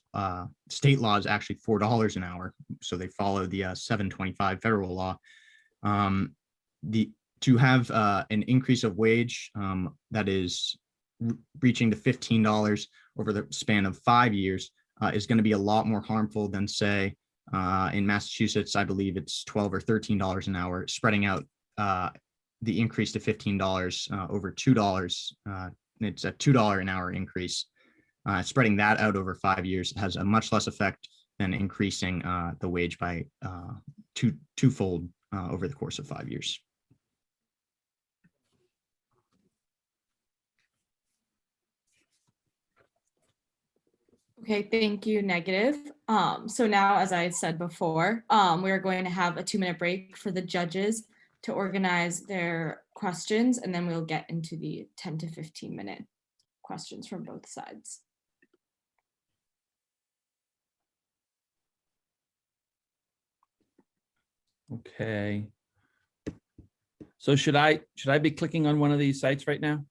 state law is actually four dollars an hour, so they follow the uh, seven twenty-five federal law. Um, the to have uh, an increase of wage um, that is reaching to fifteen dollars over the span of five years uh, is going to be a lot more harmful than say uh, in Massachusetts. I believe it's twelve or thirteen dollars an hour, spreading out uh, the increase to fifteen dollars uh, over two dollars. Uh, it's a two dollar an hour increase. Uh, spreading that out over five years has a much less effect than increasing the wage by two twofold over the course of five years. Okay, thank you, negative. Um, so now, as I said before, um, we are going to have a two-minute break for the judges to organize their questions, and then we'll get into the 10 to 15-minute questions from both sides. Okay. So should I, should I be clicking on one of these sites right now?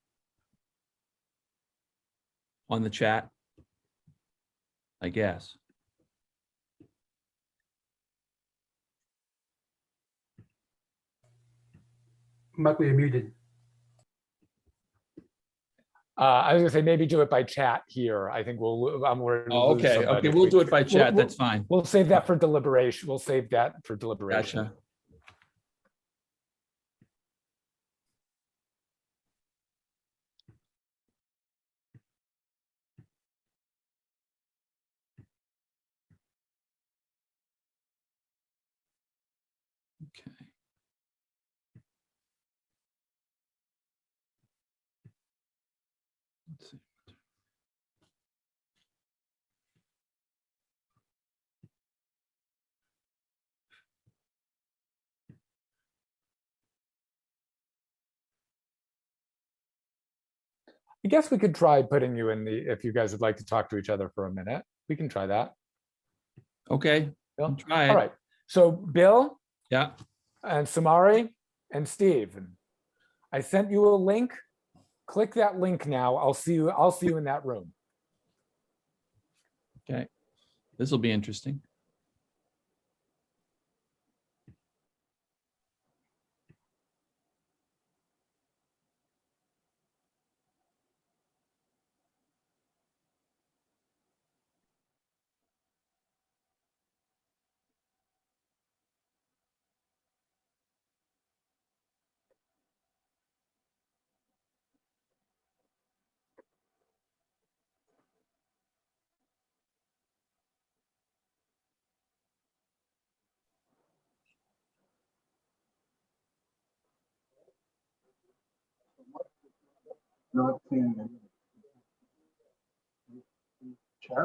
On the chat? I guess. Michael, you're muted. Uh, I was gonna say, maybe do it by chat here. I think we'll, I'm worried. we'll Oh, lose okay, somebody okay, if we'll we- do it by chat. we'll- That's fine. We'll save that for deliberation. We'll save that for deliberation. Gotcha. I guess we could try putting you in the, if you guys would like to talk to each other for a minute, we can try that. Okay, Bill? try All right. So Bill Yeah, and Samari and Steve, I sent you a link. Click that link now. I'll see you, I'll see you in that room. okay. This will be interesting. Not seeing any. Chat?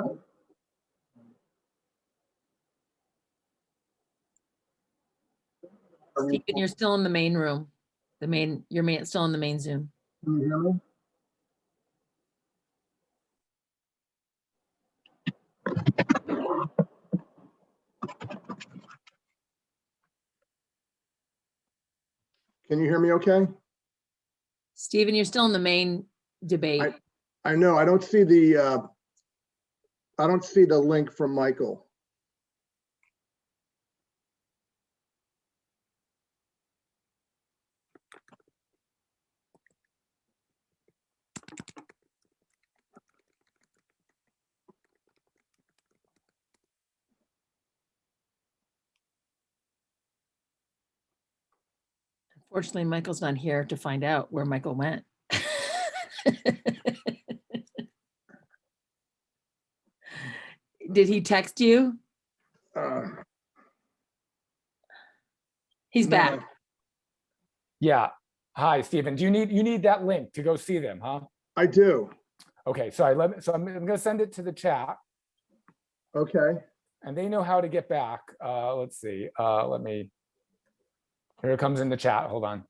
Are we- Stephen, you're still in the main room. The main, your main, still in the main Zoom. Can you hear me? Can you hear me okay? Stephen, you're still in the main debate. I know, I don't see the, uh, I don't see the link from Michael. Unfortunately, Michael's not here to find out where Michael went. Did he text you? Uh, He's no. back. Yeah. Hi, Stephen. Do you need, you need that link to go see them, huh? I do, Okay, so I let, me- so I'm, I'm gonna send it to the chat okay. and they know how to get back. Uh, let's see, uh, let me. Here it comes in the chat. Hold on.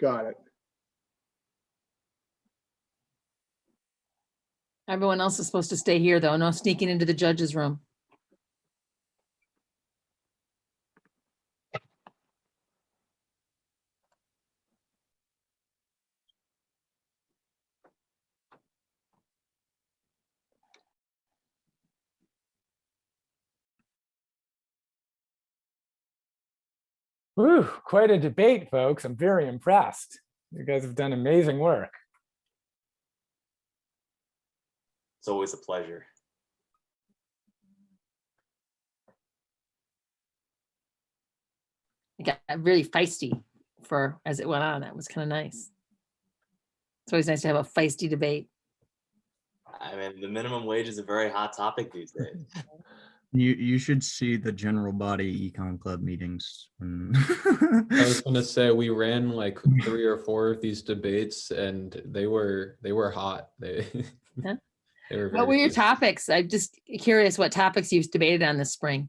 Got it. Everyone else is supposed to stay here, though. No sneaking into the judge's room. Whew, quite a debate, folks. I'm very impressed. You guys have done amazing work. It's always a pleasure. It got really feisty for, as it went on. That was kind of nice. It's always nice to have a feisty debate. I mean, the minimum wage is a very hot topic these days. You, you should see the general body econ club meetings. I was gonna say we ran like three or four of these debates, and they were they were hot. They Huh? they were. What were your good. topics? I'm just curious what topics you've debated on this spring.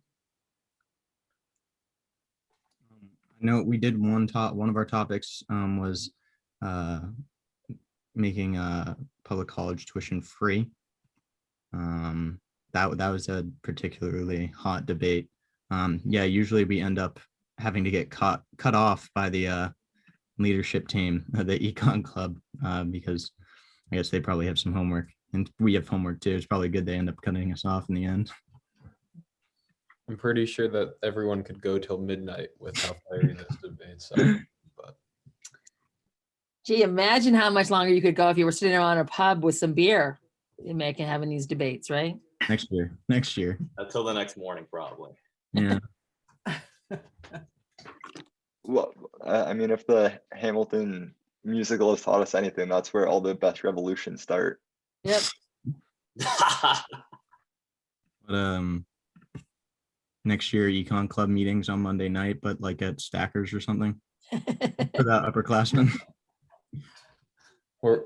I know we did one top, one of our topics um, was uh, making uh, public college tuition free. Um, that, that was a particularly hot debate. Um, yeah, usually we end up having to get cut, cut off by the uh, leadership team, the econ club, uh, because I guess they probably have some homework and we have homework too. It's probably good they end up cutting us off in the end. I'm pretty sure that everyone could go till midnight with how fiery those debates are. But Gee, imagine how much longer you could go if you were sitting around a pub with some beer and making, having these debates, right? Next year, next year. Until the next morning, probably. Yeah. Well, I I mean, if the Hamilton musical has taught us anything, that's where all the best revolutions start. Yep. But um, next year econ club meetings on Monday night, but like at Stackers or something for that upperclassmen. we're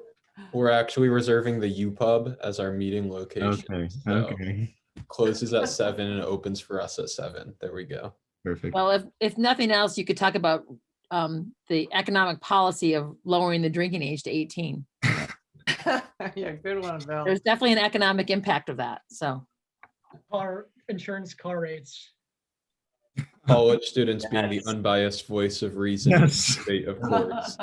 we're actually reserving the U Pub as our meeting location. Okay, so okay, Closes at seven and opens for us at seven. There we go. perfect. Well, if, if nothing else, you could talk about um, the economic policy of lowering the drinking age to 18. Yeah, good one, Bill. There's definitely an economic impact of that, so. Car, insurance car rates. College students being the unbiased voice of reason, in the Yes. state of course.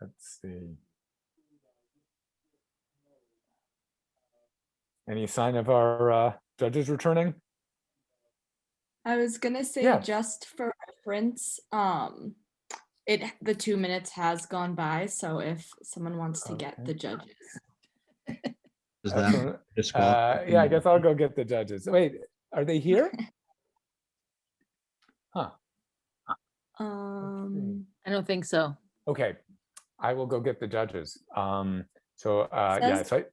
Let's see. Any sign of our uh, judges returning? I was gonna say Yeah. just for reference, um, it the two minutes has gone by, so if someone wants to get the judges. Does That's that Uh, yeah, I guess I'll go get the judges. Wait, are they here? Huh, Um, I don't think so. okay. I will go get the judges. Um, so, uh, yeah, Says- so I-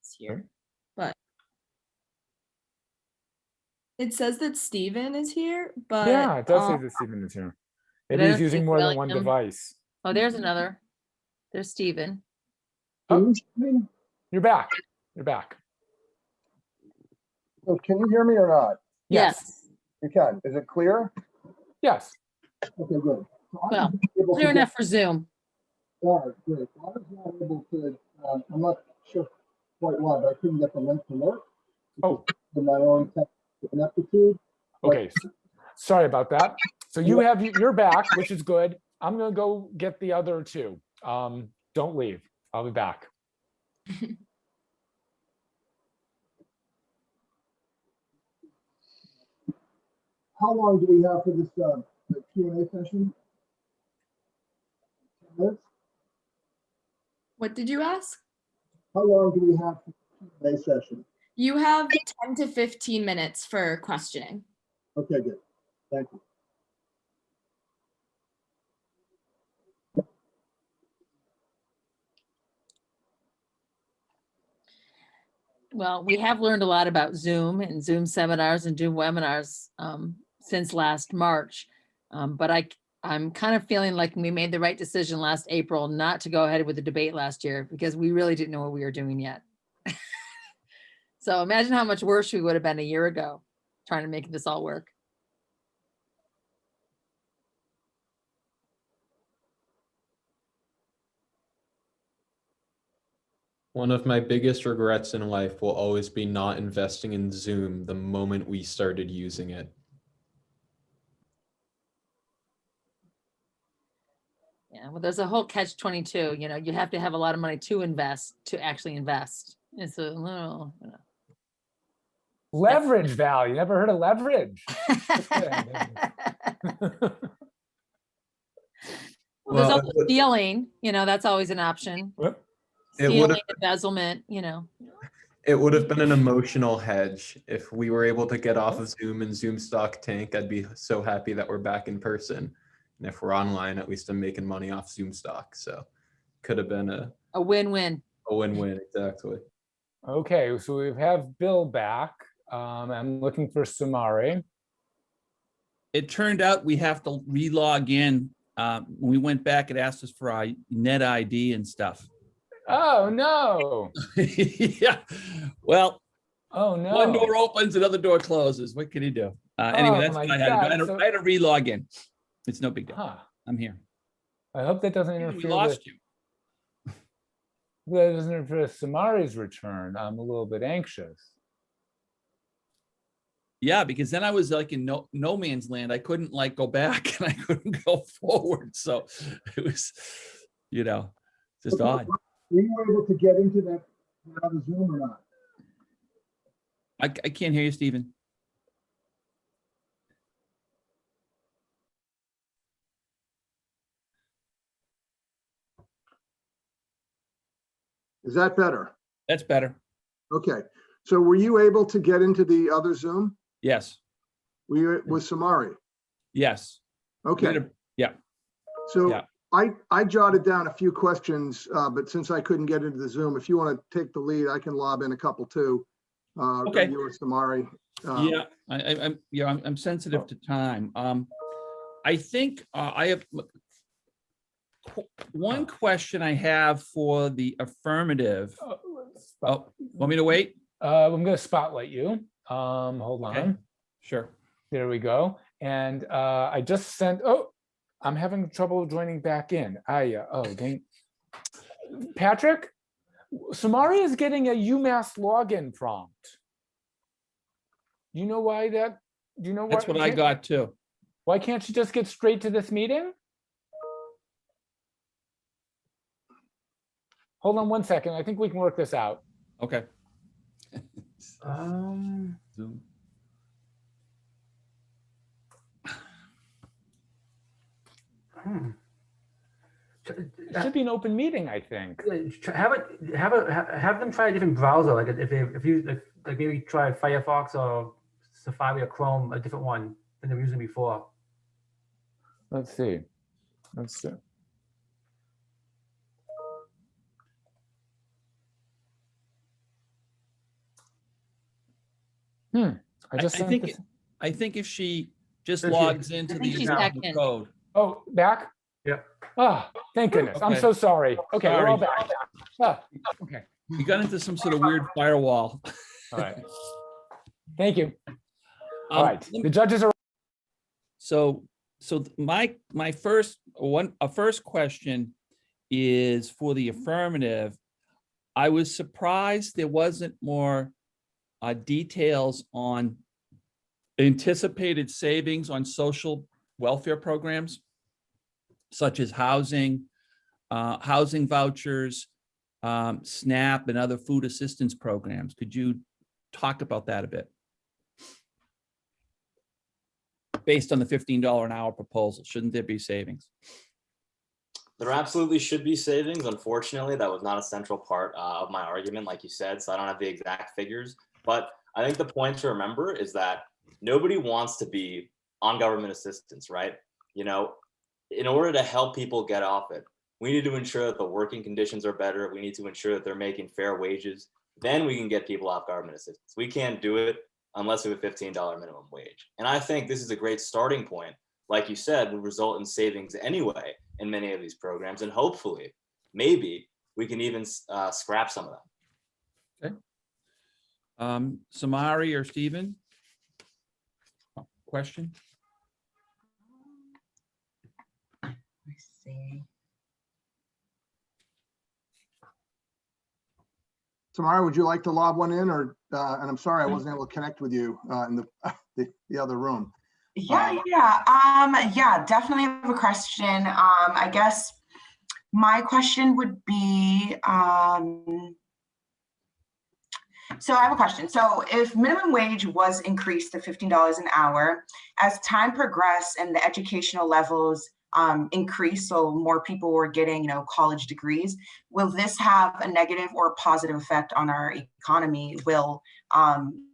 it's here, but it says that Stephen is here, but yeah, it does say um, that Stephen is here. But Maybe he's using think more than one William- device. Oh, there's another. There's Stephen. Oh, you're back. You're back. So can you hear me or not? Yes. You can. Is it clear? Yes. Okay, good. So Well, was able to Clear enough for Zoom. All right, great. I was not able to, um, I'm not sure quite why, but I couldn't get the link to work. Oh. In my own tech ineptitude. Okay, sorry about that. So you have, you're back, which is good. I'm gonna go get the other two. Um, don't leave. I'll be back. How long do we have for this, uh, Q and A session? Ten minutes? What did you ask? How long do we have for the Q and A session? You have 10 to 15 minutes for questioning. Okay, good. Thank you. Well, we have learned a lot about Zoom and Zoom seminars and Zoom webinars um, since last March. Um, But I, I'm kind of feeling like we made the right decision last April not to go ahead with the debate last year because we really didn't know what we were doing yet. So imagine how much worse we would have been a year ago trying to make this all work. One of my biggest regrets in life will always be not investing in Zoom the moment we started using it. Yeah, well, there's a whole catch 22, you know, you have to have a lot of money to invest, to actually invest. It's a little, you know. Leverage value. Never heard of leverage? Well, there's also stealing, you know, that's always an option. What? It would Stealing, embezzlement, you know. It would have been an emotional hedge if we were able to get off of Zoom and Zoom stock tank. I'd be so happy that we're back in person. And if we're online, at least I'm making money off Zoom stock. So could have been a, A win-win. a win-win, exactly. Okay, so we have Bill back. Um, I'm looking for Samari. It turned out we have to relog in. Uh, we went back, it asked us for our net ID and stuff. Oh, no. Yeah, well, Oh, no. one door opens, another door closes. What can you do? Uh, anyway, Oh that's what I had to do. I had to- so- I had to relog in. It's no big deal. Huh. I'm here. I hope that doesn't We interfere with, lost you. that doesn't interfere with Samari's return. I'm a little bit anxious. Yeah, because then I was like in no, no man's land. I couldn't like go back and I couldn't go forward. So it was, you know, just Okay, odd. Were you able to get into that, that other Zoom or not? I, I can't hear you, Stephen. Is that better? That's better. Okay, so were you able to get into the other Zoom? Yes, Were you with Samari? yes. Okay, a- Yeah, so yeah. I, I jotted down a few questions, uh, but since I couldn't get into the Zoom, if you want to take the lead, I can lob in a couple too. Uh, Okay. You or Samari. Um, Yeah, I, I, I'm, yeah, I'm, I'm sensitive to time. Um, I think, uh, I have one question I have for the affirmative. Oh, Oh, want me to wait? Uh, I'm gonna spotlight you. Um, hold Okay. on. Sure. There we go. And uh, I just sent, oh, I'm having trouble joining back in. I, uh, oh, dang. Patrick, Samari is getting a UMass login prompt. You know why that, do you know? what? That's what I got too. Why can't you just get straight to this meeting? Hold on one second. I think we can work this out. Okay. Um, Zoom. hmm. It should be an open meeting, I think. Have it, have a, have them try a different browser, like if, they- if you, like, like maybe try Firefox or Safari or Chrome, a different one than they were using before. Let's see. Let's see. Hmm, I I, just I sent think, this. I think if she just There she is. logs into the think back code. Oh, back? Yeah. Oh, thank goodness. I'm so sorry. Okay, we're all back. Ah, okay, You got into some sort of weird firewall. all right. Thank you. All Um, right, lem- the judges are, So, so th- my, my first, one, a first question is for the affirmative. I was surprised there wasn't more uh, details on anticipated savings on social welfare programs, such as housing, uh, housing vouchers, um, SNAP and other food assistance programs. Could you talk about that a bit? Based on the fifteen dollar an hour proposal, shouldn't there be savings? There absolutely should be savings. Unfortunately, that was not a central part uh, of my argument, like you said, so I don't have the exact figures. But I think the point to remember is that nobody wants to be on government assistance, right? You know, in order to help people get off it, we need to ensure that the working conditions are better. We need to ensure that they're making fair wages. Then we can get people off government assistance. We can't do it unless we have a $15 minimum wage. And I think this is a great starting point. Like you said, would result in savings anyway in many of these programs. And hopefully, maybe we can even uh, scrap some of them. Um, Samari or Stephen? Question? Tamara, would you like to lob one in or, uh, and I'm sorry, I wasn't able to connect with you, uh, in the, the, the other room. Yeah, yeah, um, yeah, definitely have a question. Um, I guess my question would be, um, so I have a question. So if minimum wage was increased to fifteen dollars an hour, as time progressed and the educational levels um, increased, so more people were getting, you know, college degrees. Will this have a negative or positive effect on our economy? Will um,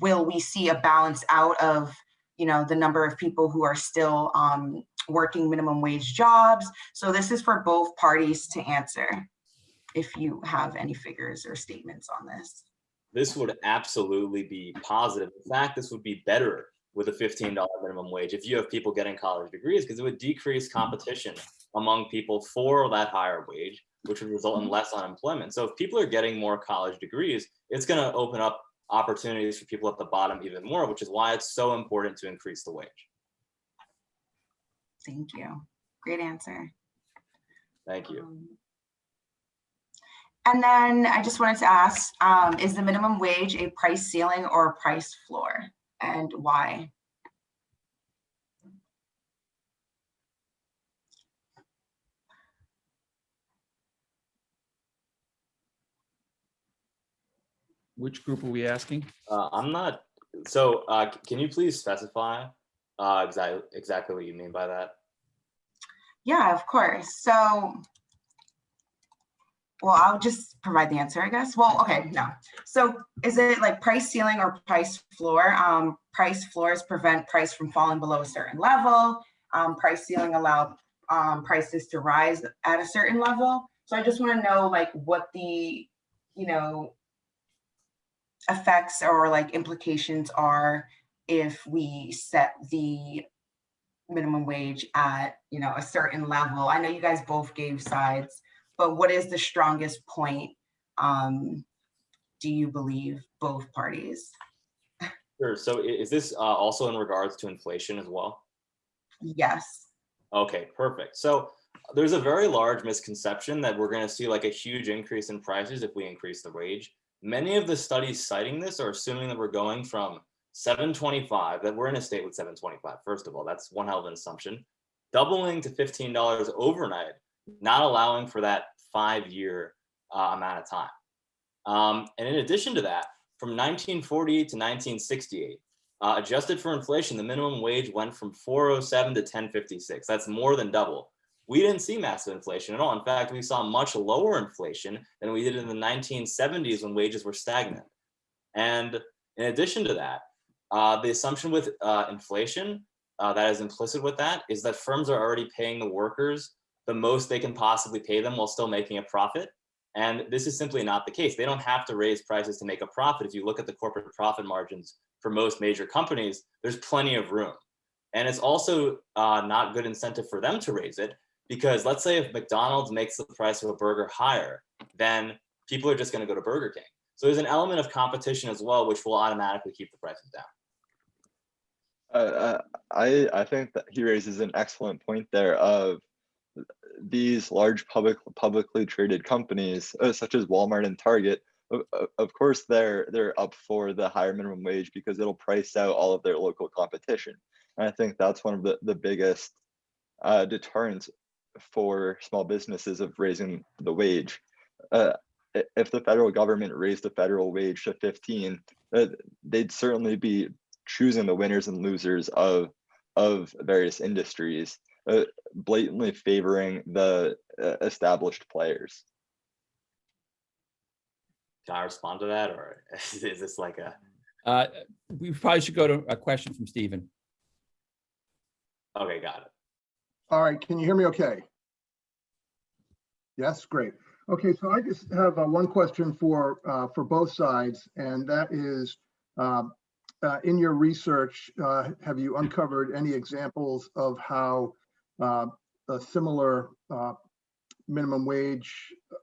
will we see a balance out of, you know, the number of people who are still um, working minimum wage jobs? So this is for both parties to answer. If you have any figures or statements on this. This would absolutely be positive. In fact, this would be better with a $15 minimum wage if you have people getting college degrees because it would decrease competition among people for that higher wage, which would result in less unemployment. So if people are getting more college degrees, it's going to open up opportunities for people at the bottom even more, which is why it's so important to increase the wage. Thank you. Great answer. Thank you. Um, And then I just wanted to ask, um, is the minimum wage a price ceiling or a price floor? And why? Which group are we asking? Uh, I'm not, so uh, can you please specify uh, exactly, exactly what you mean by that? Yeah, of course. So, well, I'll just provide the answer, I guess. Well, okay, no. So is it like price ceiling or price floor? Um, price floors prevent price from falling below a certain level. Um, price ceiling allow um, prices to rise at a certain level. So I just want to know like what the, you know, effects or like implications are if we set the minimum wage at, you know, a certain level. I know you guys both gave sides, but what is the strongest point? Um, do you believe both parties? Sure. So is this uh, also in regards to inflation as well? Yes. Okay, perfect. So there's a very large misconception that we're going to see like a huge increase in prices if we increase the wage. Many of the studies citing this are assuming that we're going from 725, that we're in a state with 725. First of all, that's one hell of an assumption. Doubling to $15 overnight, not allowing for that five-year uh, amount of time. Um, and in addition to that, from 1948 to 1968, uh, adjusted for inflation, the minimum wage went from 407 to 1056. That's more than double. We didn't see massive inflation at all. In fact, we saw much lower inflation than we did in the 1970s when wages were stagnant. And in addition to that, uh, the assumption with uh, inflation uh, that is implicit with that is that firms are already paying the workers the most they can possibly pay them while still making a profit. And this is simply not the case. They don't have to raise prices to make a profit. If you look at the corporate profit margins for most major companies, there's plenty of room. And it's also uh, not good incentive for them to raise it because let's say if McDonald's makes the price of a burger higher, then people are just going to go to Burger King. So there's an element of competition as well, which will automatically keep the prices down. Uh, I I think that he raises an excellent point there of these large public publicly traded companies uh, such as Walmart and Target. Of, course, they're they're up for the higher minimum wage because it'll price out all of their local competition. And I think that's one of the the biggest uh, deterrents for small businesses of raising the wage. Uh, if the federal government raised the federal wage to 15, uh, they'd certainly be choosing the winners and losers of of various industries, uh, blatantly favoring the uh, established players. Can I respond to that or is this like a, Uh, we probably should go to a question from Stephen. okay, got it. All right, can you hear me okay? Yes, great. Okay, so I just have uh, one question for, uh, for both sides, and that is, um, uh, in your research, uh, have you uncovered any examples of how a similar uh, minimum wage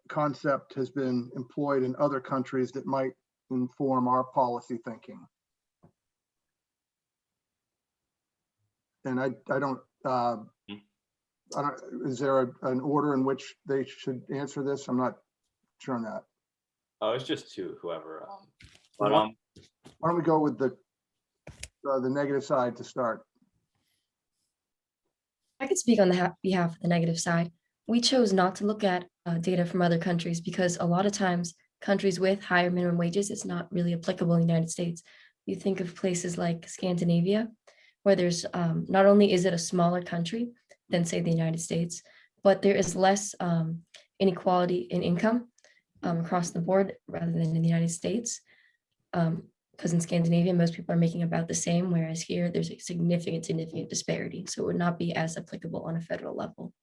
concept has been employed in other countries that might inform our policy thinking? And I, I don't, uh, I don't, is there a- an order in which they should answer this? I'm not sure on that. Oh, it's just to whoever. um, But um, Why don't we go with the, uh, the negative side to start? I could speak on the behalf of the negative side. We chose not to look at uh, data from other countries because a lot of times countries with higher minimum wages, it's not really applicable in the United States. You think of places like Scandinavia, where there's um, not only is it a smaller country, than say the United States, but there is less um, inequality in income um, across the board rather than in the United States. Because in Scandinavia, most people are making about the same, whereas here there's a significant, significant disparity. So it would not be as applicable on a federal level.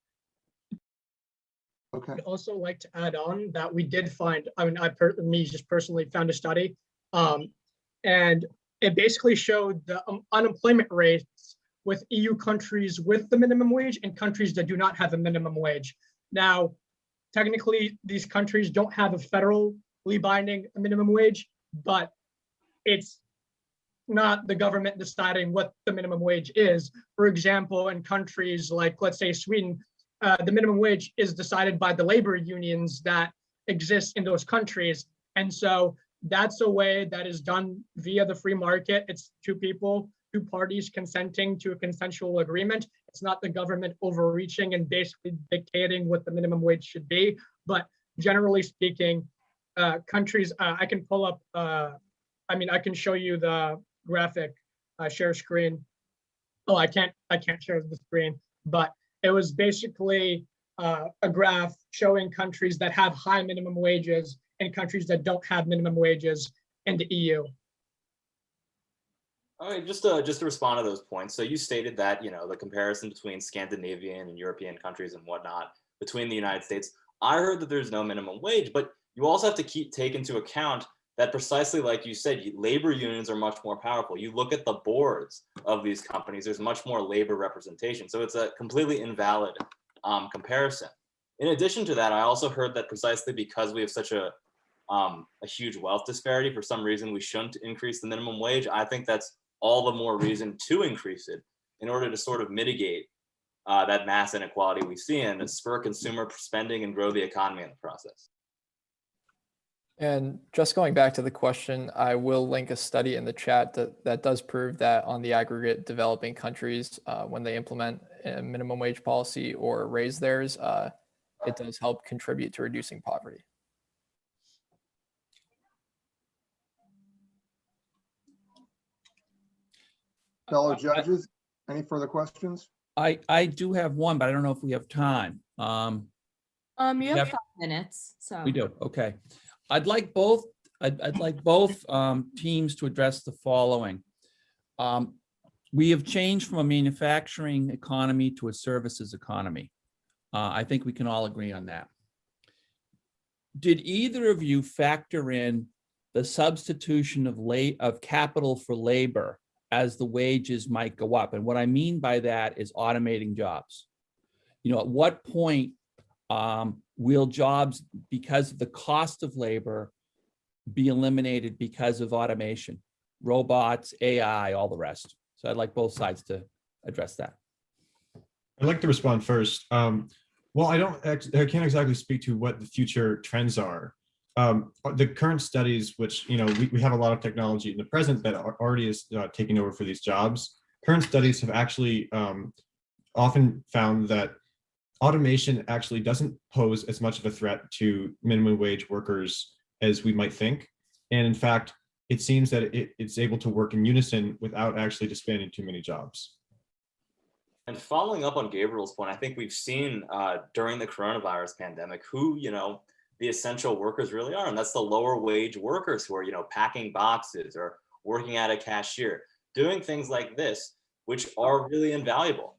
Okay. I'd also like to add on that we did find, I mean, I, per- me just personally found a study. Um, and it basically showed the um, unemployment rates with EU countries with the minimum wage and countries that do not have a minimum wage. Now, technically, these countries don't have a federally binding minimum wage, but it's not the government deciding what the minimum wage is. For example, in countries like, let's say Sweden, uh, the minimum wage is decided by the labor unions that exist in those countries. And so that's a way that is done via the free market. It's two people, two parties consenting to a consensual agreement. It's not the government overreaching and basically dictating what the minimum wage should be. But generally speaking, uh, countries, uh, I can pull up, uh, I mean, I can show you the graphic, uh, share screen. Oh, I can't, I can't share the screen, but it was basically uh, a graph showing countries that have high minimum wages and countries that don't have minimum wages in the EU. Okay, just to just to respond to those points. So you stated that you know the comparison between Scandinavian and European countries and whatnot between the United States. I heard that there's no minimum wage, but you also have to keep take into account that precisely like you said, labor unions are much more powerful. You look at the boards of these companies, there's much more labor representation. So it's a completely invalid um, comparison. In addition to that, I also heard that precisely because we have such a um, a huge wealth disparity, for some reason we shouldn't increase the minimum wage. I think that's all the more reason to increase it in order to sort of mitigate uh, that mass inequality we see and spur consumer spending and grow the economy in the process. And just going back to the question, I will link a study in the chat that, that does prove that on the aggregate developing countries, uh, when they implement a minimum wage policy or raise theirs, uh, it does help contribute to reducing poverty. Fellow judges, any further questions? I, I do have one, but I don't know if we have time. Um, Um, you have Yep. five minutes, so. We do, okay. I'd like both, I'd, I'd like both um, teams to address the following. Um, We have changed from a manufacturing economy to a services economy. Uh, I think we can all agree on that. Did either of you factor in the substitution of of capital for labor as the wages might go up? And what I mean by that is automating jobs. You know, at what point um, will jobs, because of the cost of labor, be eliminated because of automation, robots, AI, all the rest? So I'd like both sides to address that. I'd like to respond first. Um, well, I don't, I can't exactly speak to what the future trends are. Um, the current studies, which, you know, we, we have a lot of technology in the present that are already is uh, taking over for these jobs. Current studies have actually um, often found that automation actually doesn't pose as much of a threat to minimum wage workers as we might think. And in fact, it seems that it, it's able to work in unison without actually disbanding too many jobs. And following up on Gabriel's point, I think we've seen uh, during the coronavirus pandemic who, you know, the essential workers really are. And that's the lower wage workers who are, you know, packing boxes or working at a cashier, doing things like this, which are really invaluable.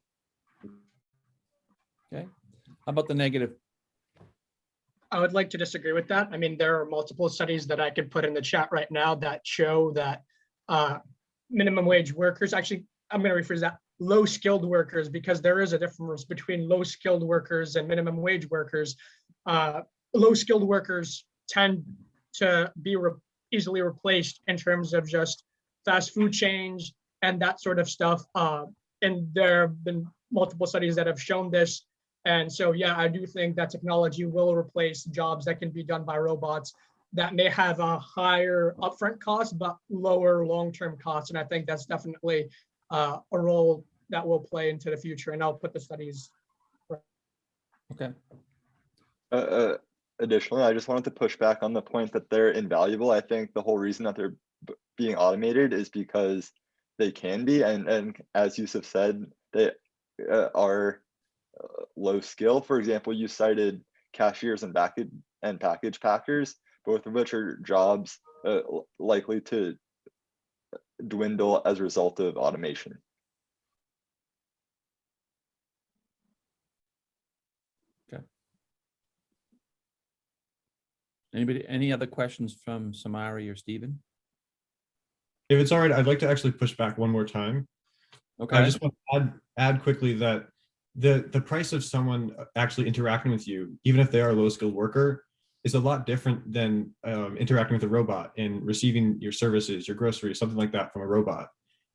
Okay, how about the negative? I would like to disagree with that. I mean, there are multiple studies that I could put in the chat right now that show that uh, minimum wage workers, actually, I'm going to rephrase that, low skilled workers, because there is a difference between low skilled workers and minimum wage workers. Uh, Low skilled workers tend to be re- easily replaced in terms of just fast food chains and that sort of stuff. Uh, And there have been multiple studies that have shown this. And so, yeah, I do think that technology will replace jobs that can be done by robots that may have a higher upfront cost, but lower long-term costs. And I think that's definitely uh, a role that will play into the future. And I'll put the studies. Okay. Uh, uh, additionally, I just wanted to push back on the point that they're invaluable. I think the whole reason that they're b- being automated is because they can be, and and as Yusuf said, they uh, are low skill. For example, you cited cashiers and package and package packers, both of which are jobs uh, likely to dwindle as a result of automation. Okay. Anybody, any other questions from Samari or Stephen? If it's all right, I'd like to actually push back one more time. Okay. I just want to add, add quickly that the, the price of someone actually interacting with you, even if they are a low skilled worker, is a lot different than um, interacting with a robot and receiving your services, your groceries, something like that from a robot.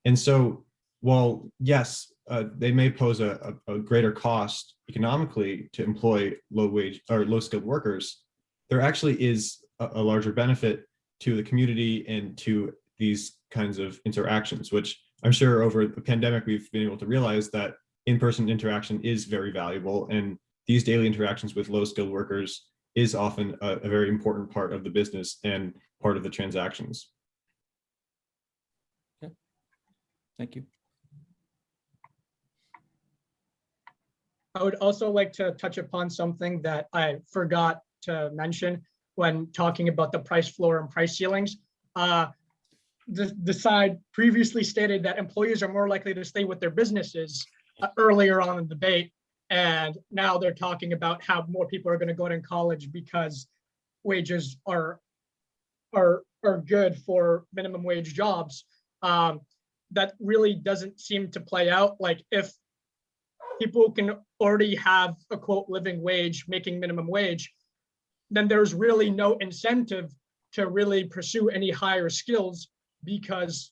And so while yes, uh, they may pose a, a, a greater cost economically to employ low wage or low skilled workers, there actually is a, a larger benefit to the community and to these kinds of interactions, which I'm sure over the pandemic, we've been able to realize that in-person interaction is very valuable and these daily interactions with low skilled workers is often a, a very important part of the business and part of the transactions. thank you. I would also like to touch upon something that I forgot to mention when talking about the price floor and price ceilings. Uh, The, the side previously stated that employees are more likely to stay with their businesses earlier on in the debate. And now they're talking about how more people are going to go to college because wages are, are, are good for minimum wage jobs. Um, That really doesn't seem to play out. Like if people can already have a quote living wage, making minimum wage, then there's really no incentive to really pursue any higher skills because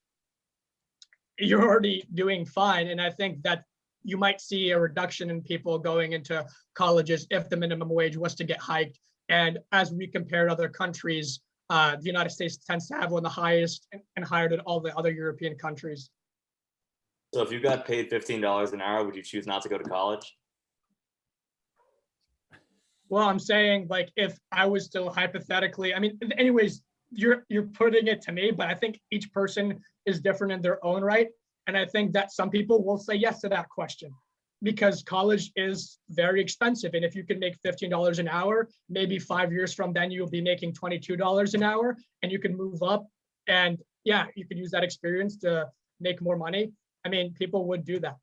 you're already doing fine. And I think that you might see a reduction in people going into colleges if the minimum wage was to get hiked. And as we compare to other countries, uh, the United States tends to have one of the highest and- and higher than all the other European countries. So if you got paid fifteen dollars an hour, would you choose not to go to college? Well, I'm saying like if I was still hypothetically, I mean, anyways, you're you're putting it to me, but I think each person is different in their own right. And I think that some people will say yes to that question because college is very expensive. And if you can make $15 an hour, maybe five years from then you'll be making $22 an hour and you can move up. And yeah, you could use that experience to make more money. I mean, people would do that.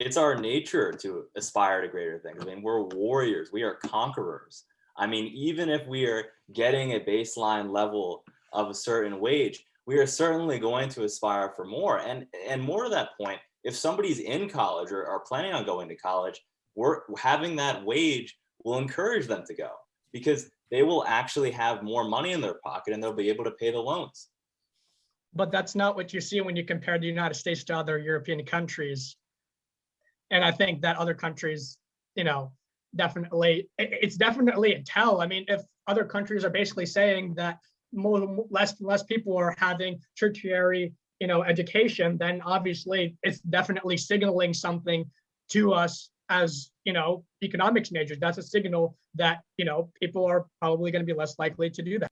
It's our nature to aspire to greater things. I mean, we're warriors, we are conquerors. I mean, even if we are getting a baseline level of a certain wage, we are certainly going to aspire for more. And and more to that point, if somebody's in college or are planning on going to college, we're having that wage will encourage them to go because they will actually have more money in their pocket and they'll be able to pay the loans. but that's not what you see when you compare the United States to other European countries. And I think that other countries, you know, definitely, it's definitely a tell. I mean, if other countries are basically saying that more, less, less people are having tertiary, you know, education, then obviously it's definitely signaling something to us as, you know, economics majors. That's a signal that, you know, people are probably going to be less likely to do that.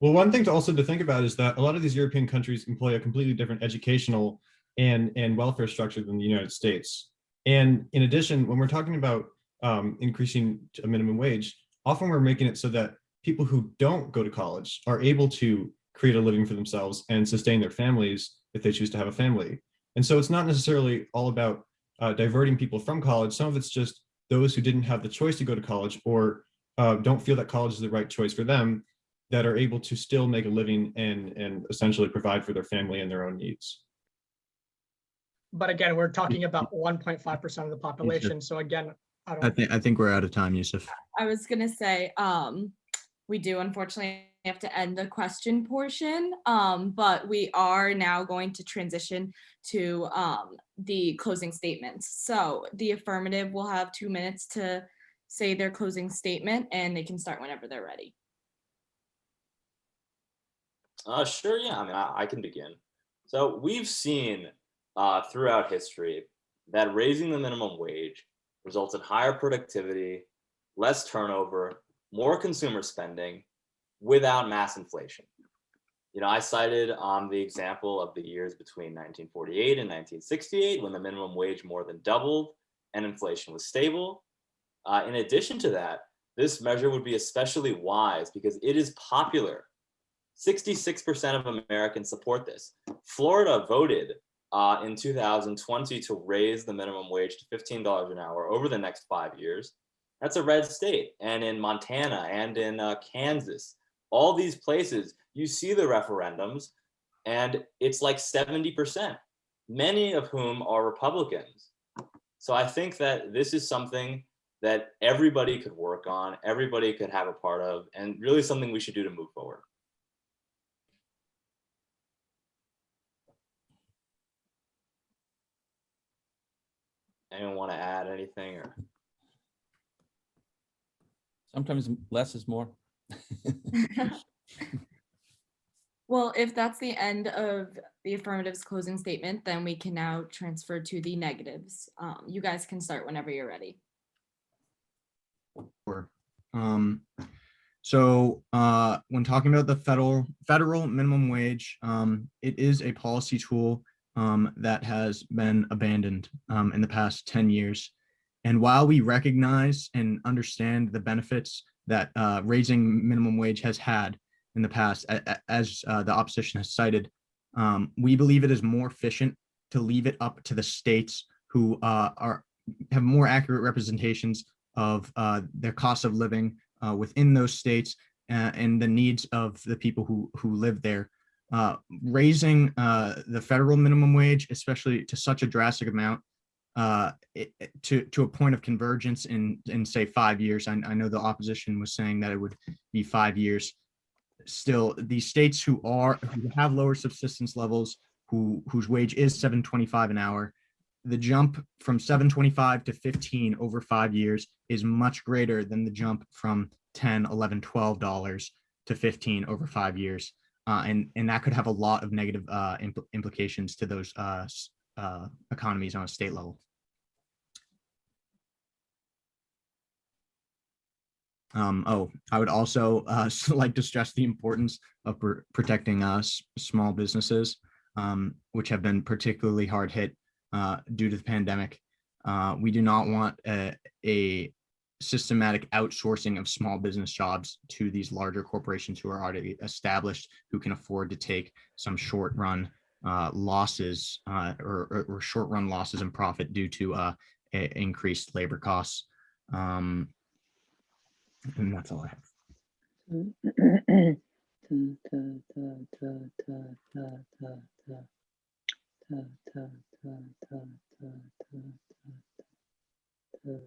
Well, one thing to also to think about is that a lot of these European countries employ a completely different educational and, and welfare structure than the United States. And in addition, when we're talking about um, increasing a minimum wage, often we're making it so that people who don't go to college are able to create a living for themselves and sustain their families if they choose to have a family. And so it's not necessarily all about uh, diverting people from college. Some of it's just those who didn't have the choice to go to college or uh, don't feel that college is the right choice for them that are able to still make a living and and essentially provide for their family and their own needs. But again, we're talking about 1.5% of the population. So again, I I don't, think I think we're out of time, Yusuf. I was gonna say, um, we do unfortunately have to end the question portion, um, but we are now going to transition to um, the closing statements. So the affirmative will have two minutes to say their closing statement and they can start whenever they're ready. Uh, sure, yeah, I mean, I, I can begin. So we've seen uh, throughout history that raising the minimum wage results in higher productivity, less turnover, more consumer spending without mass inflation. You know, I cited um, the example of the years between 1948 and 1968 when the minimum wage more than doubled and inflation was stable. Uh, in addition to that, this measure would be especially wise because it is popular. 66% of Americans support this. Florida voted uh, in 2020 to raise the minimum wage to $15 an hour over the next five years. That's a red state. And in Montana and in uh, Kansas, all these places, you see the referendums and it's like 70%, many of whom are Republicans. So I think that this is something that everybody could work on, everybody could have a part of, and really something we should do to move forward. Anyone want to add anything or? Sometimes less is more. Well, if that's the end of the affirmatives closing statement, then we can now transfer to the negatives. Um, you guys can start whenever you're ready. Sure. Um, so uh, when talking about the federal federal minimum wage, um, it is a policy tool um, that has been abandoned um, in the past 10 years. And while we recognize and understand the benefits that uh, raising minimum wage has had in the past, as uh, the opposition has cited, um, we believe it is more efficient to leave it up to the states who uh, are have more accurate representations of uh, their cost of living uh, within those states uh, and the needs of the people who who live there. Raising the federal minimum wage, especially to such a drastic amount, uh, it- to to a point of convergence in in say five years. I, I know the opposition was saying that it would be five years. Still, these states who are who have lower subsistence levels, who whose wage is seven twenty five an hour, the jump from 725 to 15 over five years is much greater than the jump from 10 11 12 dollars to 15 over five years uh, and and that could have a lot of negative uh, impl- implications to those uh, uh, economies on a state level Um, oh, I would also uh, like to stress the importance of pr- protecting us small businesses, um, which have been particularly hard hit uh, due to the pandemic. Uh, we do not want a, a systematic outsourcing of small business jobs to these larger corporations who are already established, who can afford to take some short run uh, losses uh, or, or, or short run losses in profit due to uh, increased labor costs. Um, and that's all I have. What's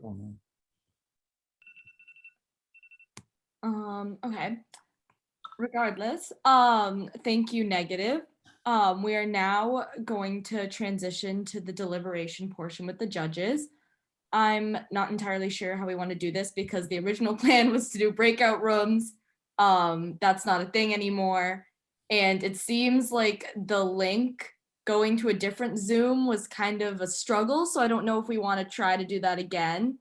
going on? Um, okay. Regardless, um, thank you, negative. Um, we are now going to transition to the deliberation portion with the judges. I'm not entirely sure how we want to do this because the original plan was to do breakout rooms. Um, that's not a thing anymore. And it seems like the link going to a different Zoom was kind of a struggle. So I don't know if we want to try to do that again.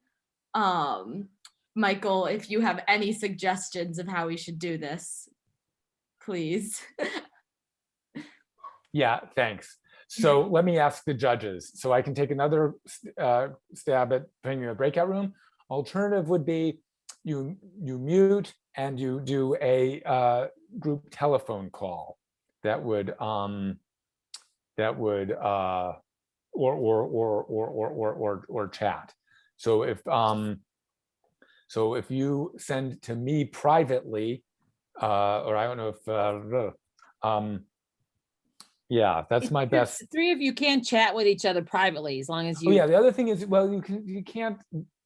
Um, Michael, if you have any suggestions of how we should do this, please. yeah, thanks. So let me ask the judges. So I can take another uh, stab at putting you in a breakout room. Alternative would be you you mute and you do a uh, group telephone call that would um, that would uh, or, or or or or or or or chat. So if um, so if you send to me privately uh, or I don't know if, uh, um, yeah, that's If my the best. Three of you can chat with each other privately as long as Oh, you, yeah, the other thing is, well, you can, you can't.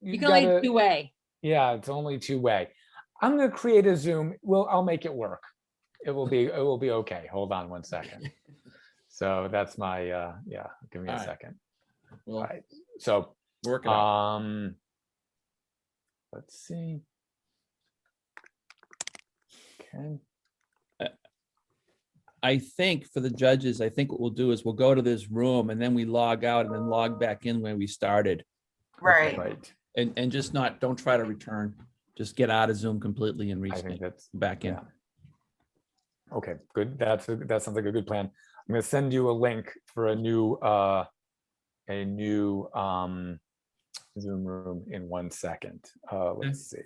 you can only gotta- two way. Yeah, it's only two way. I'm gonna create a Zoom. Well, I'll make it work. It will be, it will be okay. Hold on one second. So that's my, uh, yeah, give me a All right. second. Well, All right, so, working. it out. um, let's see. Okay, I think for the judges, I think what we'll do is we'll go to this room and then we log out and then log back in where we started. Right. right. And, and just not, don't try to return. Just get out of Zoom completely and I reach think that's, back in. yeah. Okay, good. That's, a- that sounds like a good plan. I'm gonna send you a link for a new, uh, a new um, Zoom room in one second. Uh, let's see.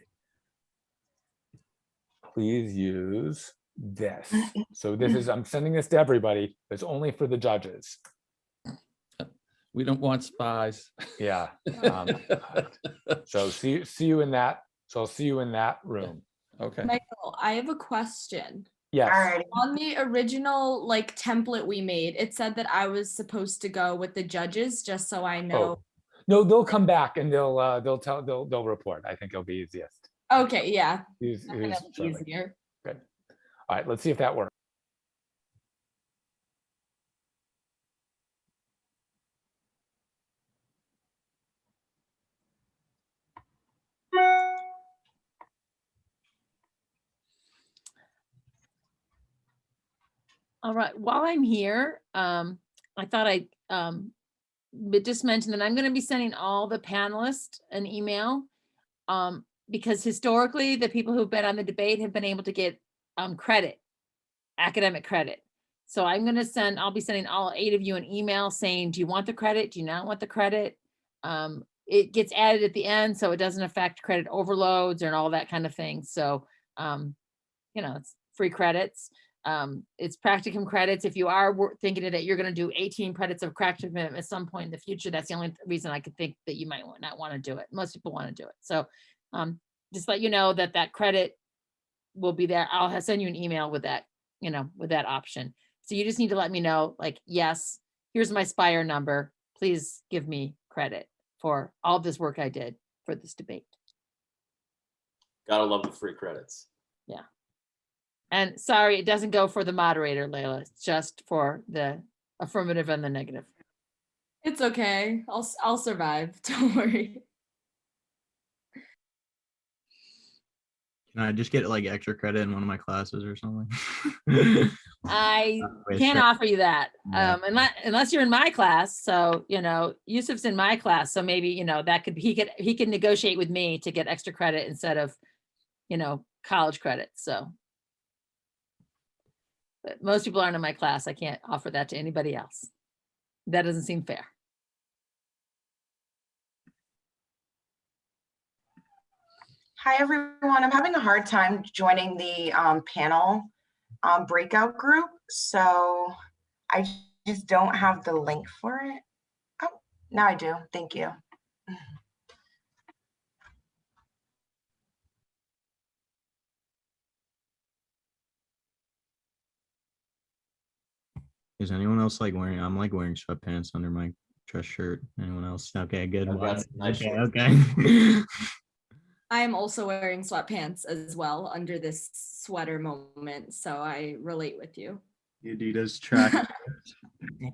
Please use this. So this is, I'm sending this to everybody. It's only for the judges. We don't want spies. Yeah. um, So see, see you in that. So I'll see you in that room. Okay. Michael, I have a question. Yes. Alrighty. On the original like template we made, it said that I was supposed to go with the judges, just so I know. Oh, no, they'll come back and they'll, uh, theyll tell, they'll, they'll report. I think it'll be easiest. Okay, yeah. Who's- that who's easier. Good. All right, let's see if that works. All right, while I'm here, um, I thought I, um, just mention that I'm gonna be sending all the panelists an email. Um, because historically, the people who've been on the debate have been able to get, um, credit, academic credit. So I'm gonna send, I'll be sending all eight of you an email saying, do you want the credit? Do you not want the credit? Um, it gets added at the end, so it doesn't affect credit overloads and all that kind of thing. So, um, you know, it's free credits. Um, it's practicum credits. If you are thinking that you're gonna do eighteen credits of practicum at some point in the future, that's the only reason I could think that you might not want to do it. Most people want to do it. So, um, just let you know that that credit will be there. I'll send you an email with that, you know, with that option. So you just need to let me know, like, yes, here's my Spire number. Please give me credit for all this work I did for this debate. Gotta love the free credits. Yeah. And sorry, it doesn't go for the moderator, Layla. It's just for the affirmative and the negative. It's okay. I'll I'll survive. Don't worry. Can I just get like extra credit in one of my classes or something? I can't offer you that, Yeah. um, unless, unless you're in my class. So, you know, Yusuf's in my class, so maybe, you know, that could, he could, he can negotiate with me to get extra credit instead of, you know, college credit, so. But most people aren't in my class. I can't offer that to anybody else. That doesn't seem fair. Hi, everyone. I'm having a hard time joining the um, panel um, breakout group, so I just don't have the link for it. Oh, now I do. Thank you. Is anyone else like wearing, I'm like wearing sweatpants under my dress shirt. Anyone else? Okay, good. I've got one. some nice Okay, shorts. okay. I am also wearing sweatpants as well under this sweater moment, so I relate with you. Adidas track.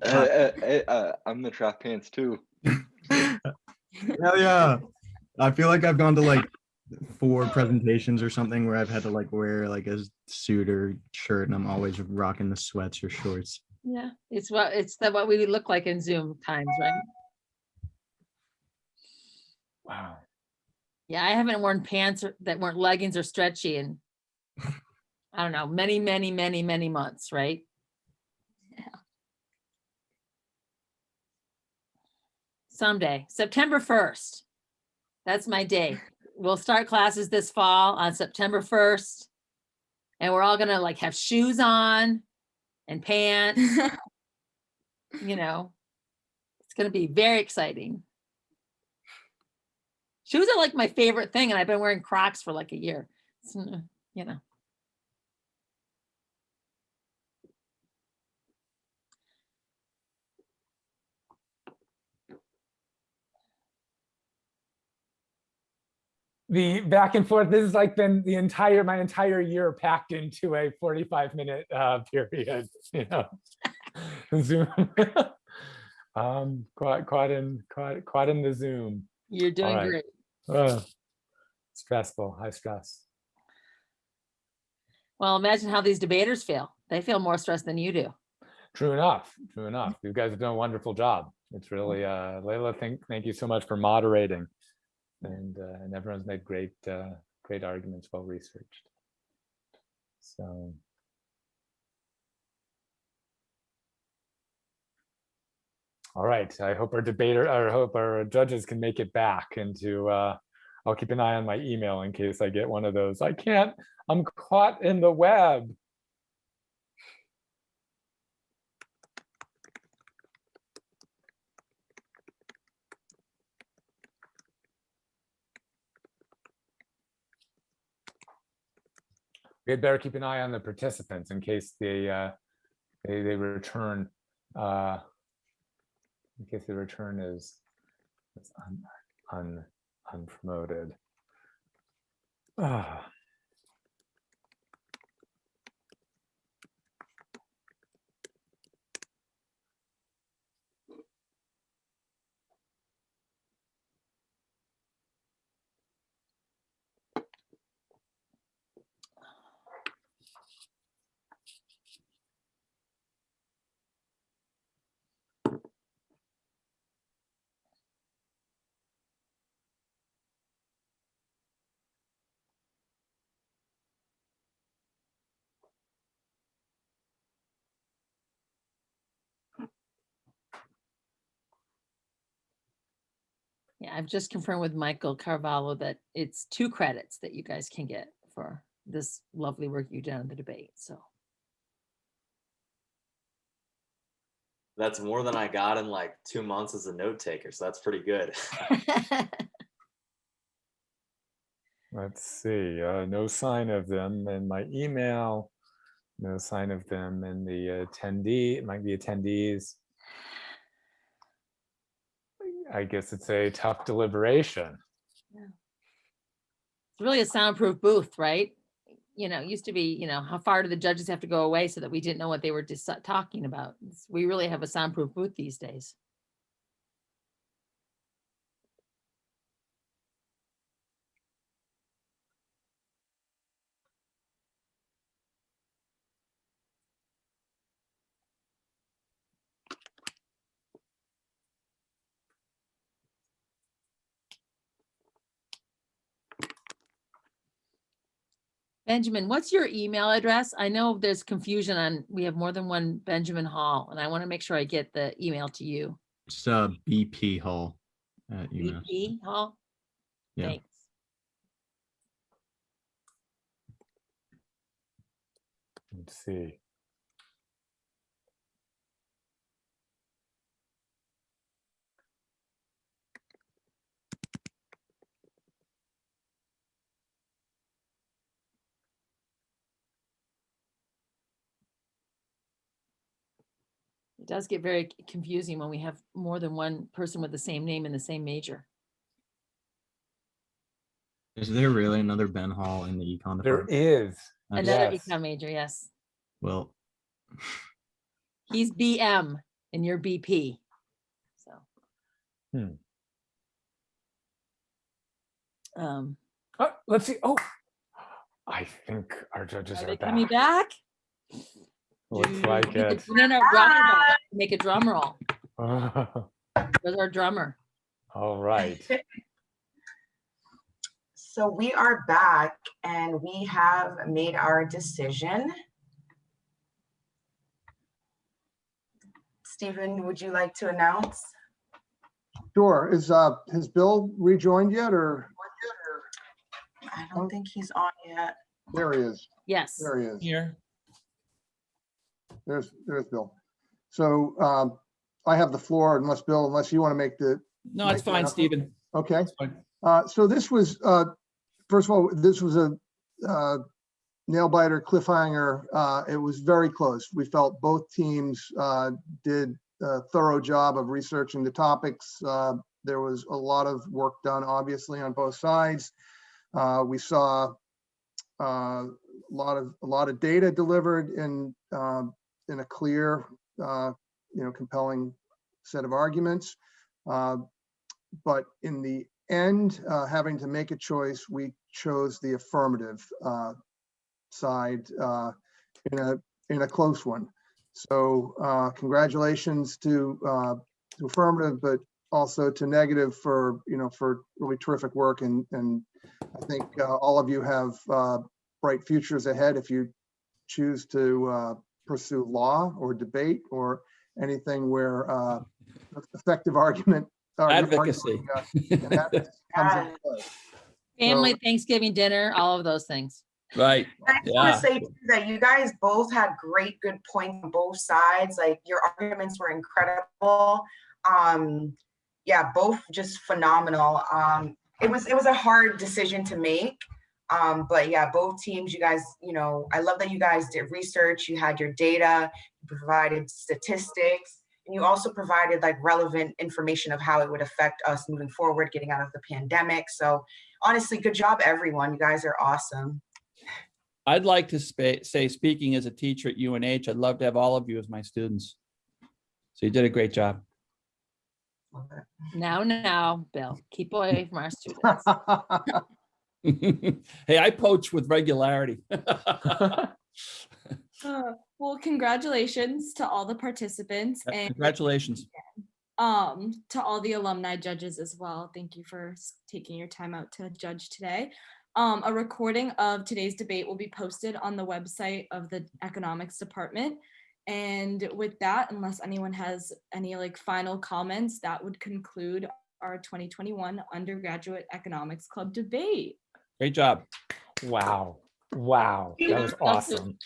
Uh, uh, uh, uh, I'm the track pants too. Hell yeah. I feel like I've gone to like four presentations or something where I've had to like wear like a suit or shirt and I'm always rocking the sweats or shorts. Yeah, it's what, it's the, what we look like in Zoom times, right? Wow. Yeah, I haven't worn pants or- that weren't leggings or stretchy in, I don't know, many, many, many, many months, right? Yeah. Someday, September 1st. That's my day. We'll start classes this fall on September 1st. And we're all gonna like have shoes on and pants, you know. It's gonna be very exciting. Shoes are like my favorite thing, and I've been wearing Crocs for like a year. It's, uh, you know. The back and forth, this has like been the entire, my entire year packed into a 45 minute uh, period, you know. Zoom. Um, caught, caught in, caught, caught in the Zoom. You're doing right. great. Uh, Stressful, high stress. Well, imagine how these debaters feel. They feel more stressed than you do. True enough, true enough. You guys have done a wonderful job. It's really, uh, Layla, thank, thank you so much for moderating. And, uh, and everyone's made great, uh, great arguments, well researched. So. All right, I hope our debater, I hope our judges can make it back into, uh, I'll keep an eye on my email in case I get one of those. I can't, I'm caught in the web. We had better keep an eye on the participants in case they, uh, they, they return, uh, case the return is is un, un, unpromoted. Ah. I've just confirmed with Michael Carvalho that it's two credits that you guys can get for this lovely work you've done in the debate, so. That's more than I got in like two months as a note taker, so that's pretty good. Let's see, uh, no sign of them in my email. No sign of them in the attendee, it might be attendees. I guess it's a tough deliberation. It's really a soundproof booth, right? You know, used to be, you know, how far do the judges have to go away so that we didn't know what they were dis- talking about? We really have a soundproof booth these days. Benjamin, what's your email address? I know there's confusion on, we have more than one Benjamin Hall, and I want to make sure I get the email to you. It's uh, BP Hall at UMass. BP Hall? Yeah. Thanks. Let's see. It does get very confusing when we have more than one person with the same name in the same major. Is there really another Ben Hall in the econ There department? is. Nice. Another Yes. econ major, yes. Well, He's BM and you're BP. So. Hmm. Um, Oh, let's see, oh, I think our judges are are they coming back. Back? Looks like we could it. put in our drummer roll, Make a drum roll. Where's our drummer? All right. So we are back and we have made our decision. Stephen, would you like to announce? Sure, is, uh, has Bill rejoined yet, or, I don't think he's on yet. there he is, Yes. there he is. Here. There's, there's Bill. So, um, I have the floor unless, Bill, unless you want to make the, No, it's Make fine. Stephen. okay? Fine. Uh, so this was, uh, first of all, this was a, uh, nail biter cliffhanger. Uh, it was very close. We felt both teams, uh, did a thorough job of researching the topics. Uh, there was a lot of work done, obviously, on both sides. Uh, we saw, uh, a lot of, a lot of data delivered in, um, in a clear, uh, you know, compelling set of arguments. Uh, but in the end, uh, having to make a choice, we chose the affirmative uh, side uh, in a in a close one. So uh, congratulations to to affirmative, but also to negative for you know for really terrific work and and I think all of you have bright futures ahead if you choose to pursue law or debate or anything where uh, effective argument. argument, Advocacy. uh, and that comes into play. Family Thanksgiving dinner, all of those things. Right. I just want to say too that you guys both had great, good points on both sides. Like your arguments were incredible. Um, yeah, both just phenomenal. Um, it was it was a hard decision to make. Um, but yeah, both teams, you guys, you know, I love that you guys did research. You had your data, you provided statistics, and you also provided like relevant information of how it would affect us moving forward, getting out of the pandemic. So honestly, good job, everyone. You guys are awesome. I'd like to spa- say, speaking as a teacher at UNH, I'd love to have all of you as my students. So you did a great job. Now, now, Bill, keep away from our students. Hey, I poach with regularity. Uh, Well, congratulations to all the participants and Congratulations. um to all the alumni judges as well. Thank you for taking your time out to judge today. Um, a recording of today's debate will be posted on the website of the economics department. And with that, unless anyone has any like final comments, that would conclude our 2021 undergraduate economics club debate. Great job. Wow. Wow. That was awesome.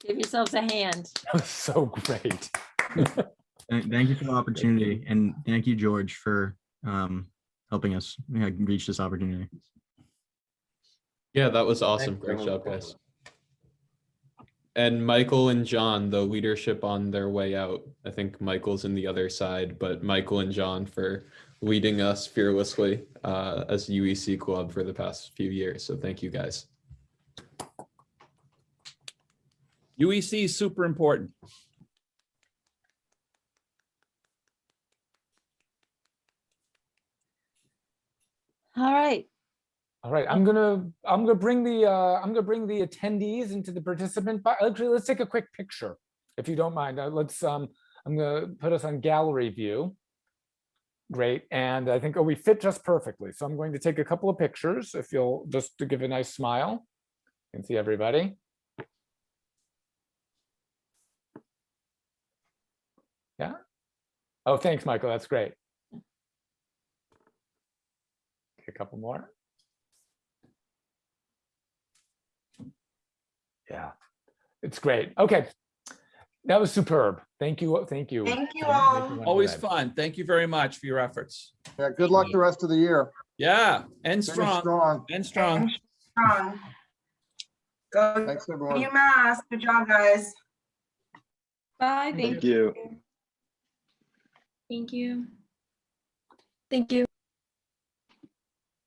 Give yourselves a hand. That was so great. Thank thank you for the opportunity and thank you, George, for um, helping us yeah, reach this opportunity. Yeah, that was awesome. you. Great job, guys. And Michael and John, the leadership on their way out. I think Michael's in the other side, but Michael and John for leading us fearlessly uh, as UEC club for the past few years. So thank you guys. UEC E is super important. All right. All right, I'm gonna, I'm gonna bring the, uh, I'm gonna bring the attendees into the participant, but actually, let's take a quick picture, if you don't mind. Uh, Let's, um, I'm gonna put us on gallery view. Great, and I think, oh, we fit just perfectly. So I'm going to take a couple of pictures, if you'll, just to give a nice smile. Can see everybody. Yeah. Oh, thanks, Michael, that's great. A couple more. Yeah, it's great. Okay. That was superb. Thank you. Thank you. Thank you Thank all. you, Always fun. Thank you very much for your efforts. Yeah, good luck the rest of the year. Yeah, and Finish strong, Strong. and strong. Strong. Go Thanks, everyone. You UMass. Good job, guys. Bye, thank Thank you. Thank you. Thank you.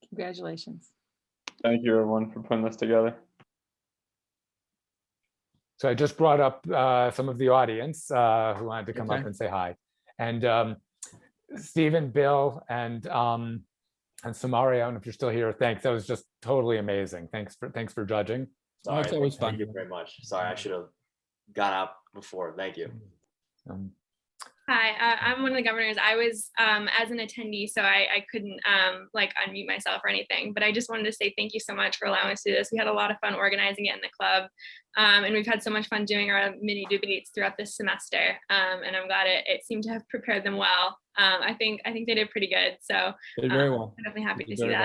Congratulations. Thank you, everyone, for putting this together. So I just brought up uh, some of the audience uh, who wanted to come up and say hi. And um, Stephen, Bill, and um, and Samari, I don't know if you're still here. Thanks. That was just totally amazing. Thanks for thanks for judging. Sorry, it's always thank fun. you very much. Sorry, I should have got out before. Thank you. Um, Hi, uh, I'm one of the governors. I was um, as an attendee, so I, I couldn't um, like unmute myself or anything. But I just wanted to say thank you so much for allowing us to do this. We had a lot of fun organizing it in the club, um, and we've had so much fun doing our mini debates throughout this semester. Um, and I'm glad it, it seemed to have prepared them well. Um, I think I think they did pretty good. So Did very um, well. I'm definitely happy to see that. well.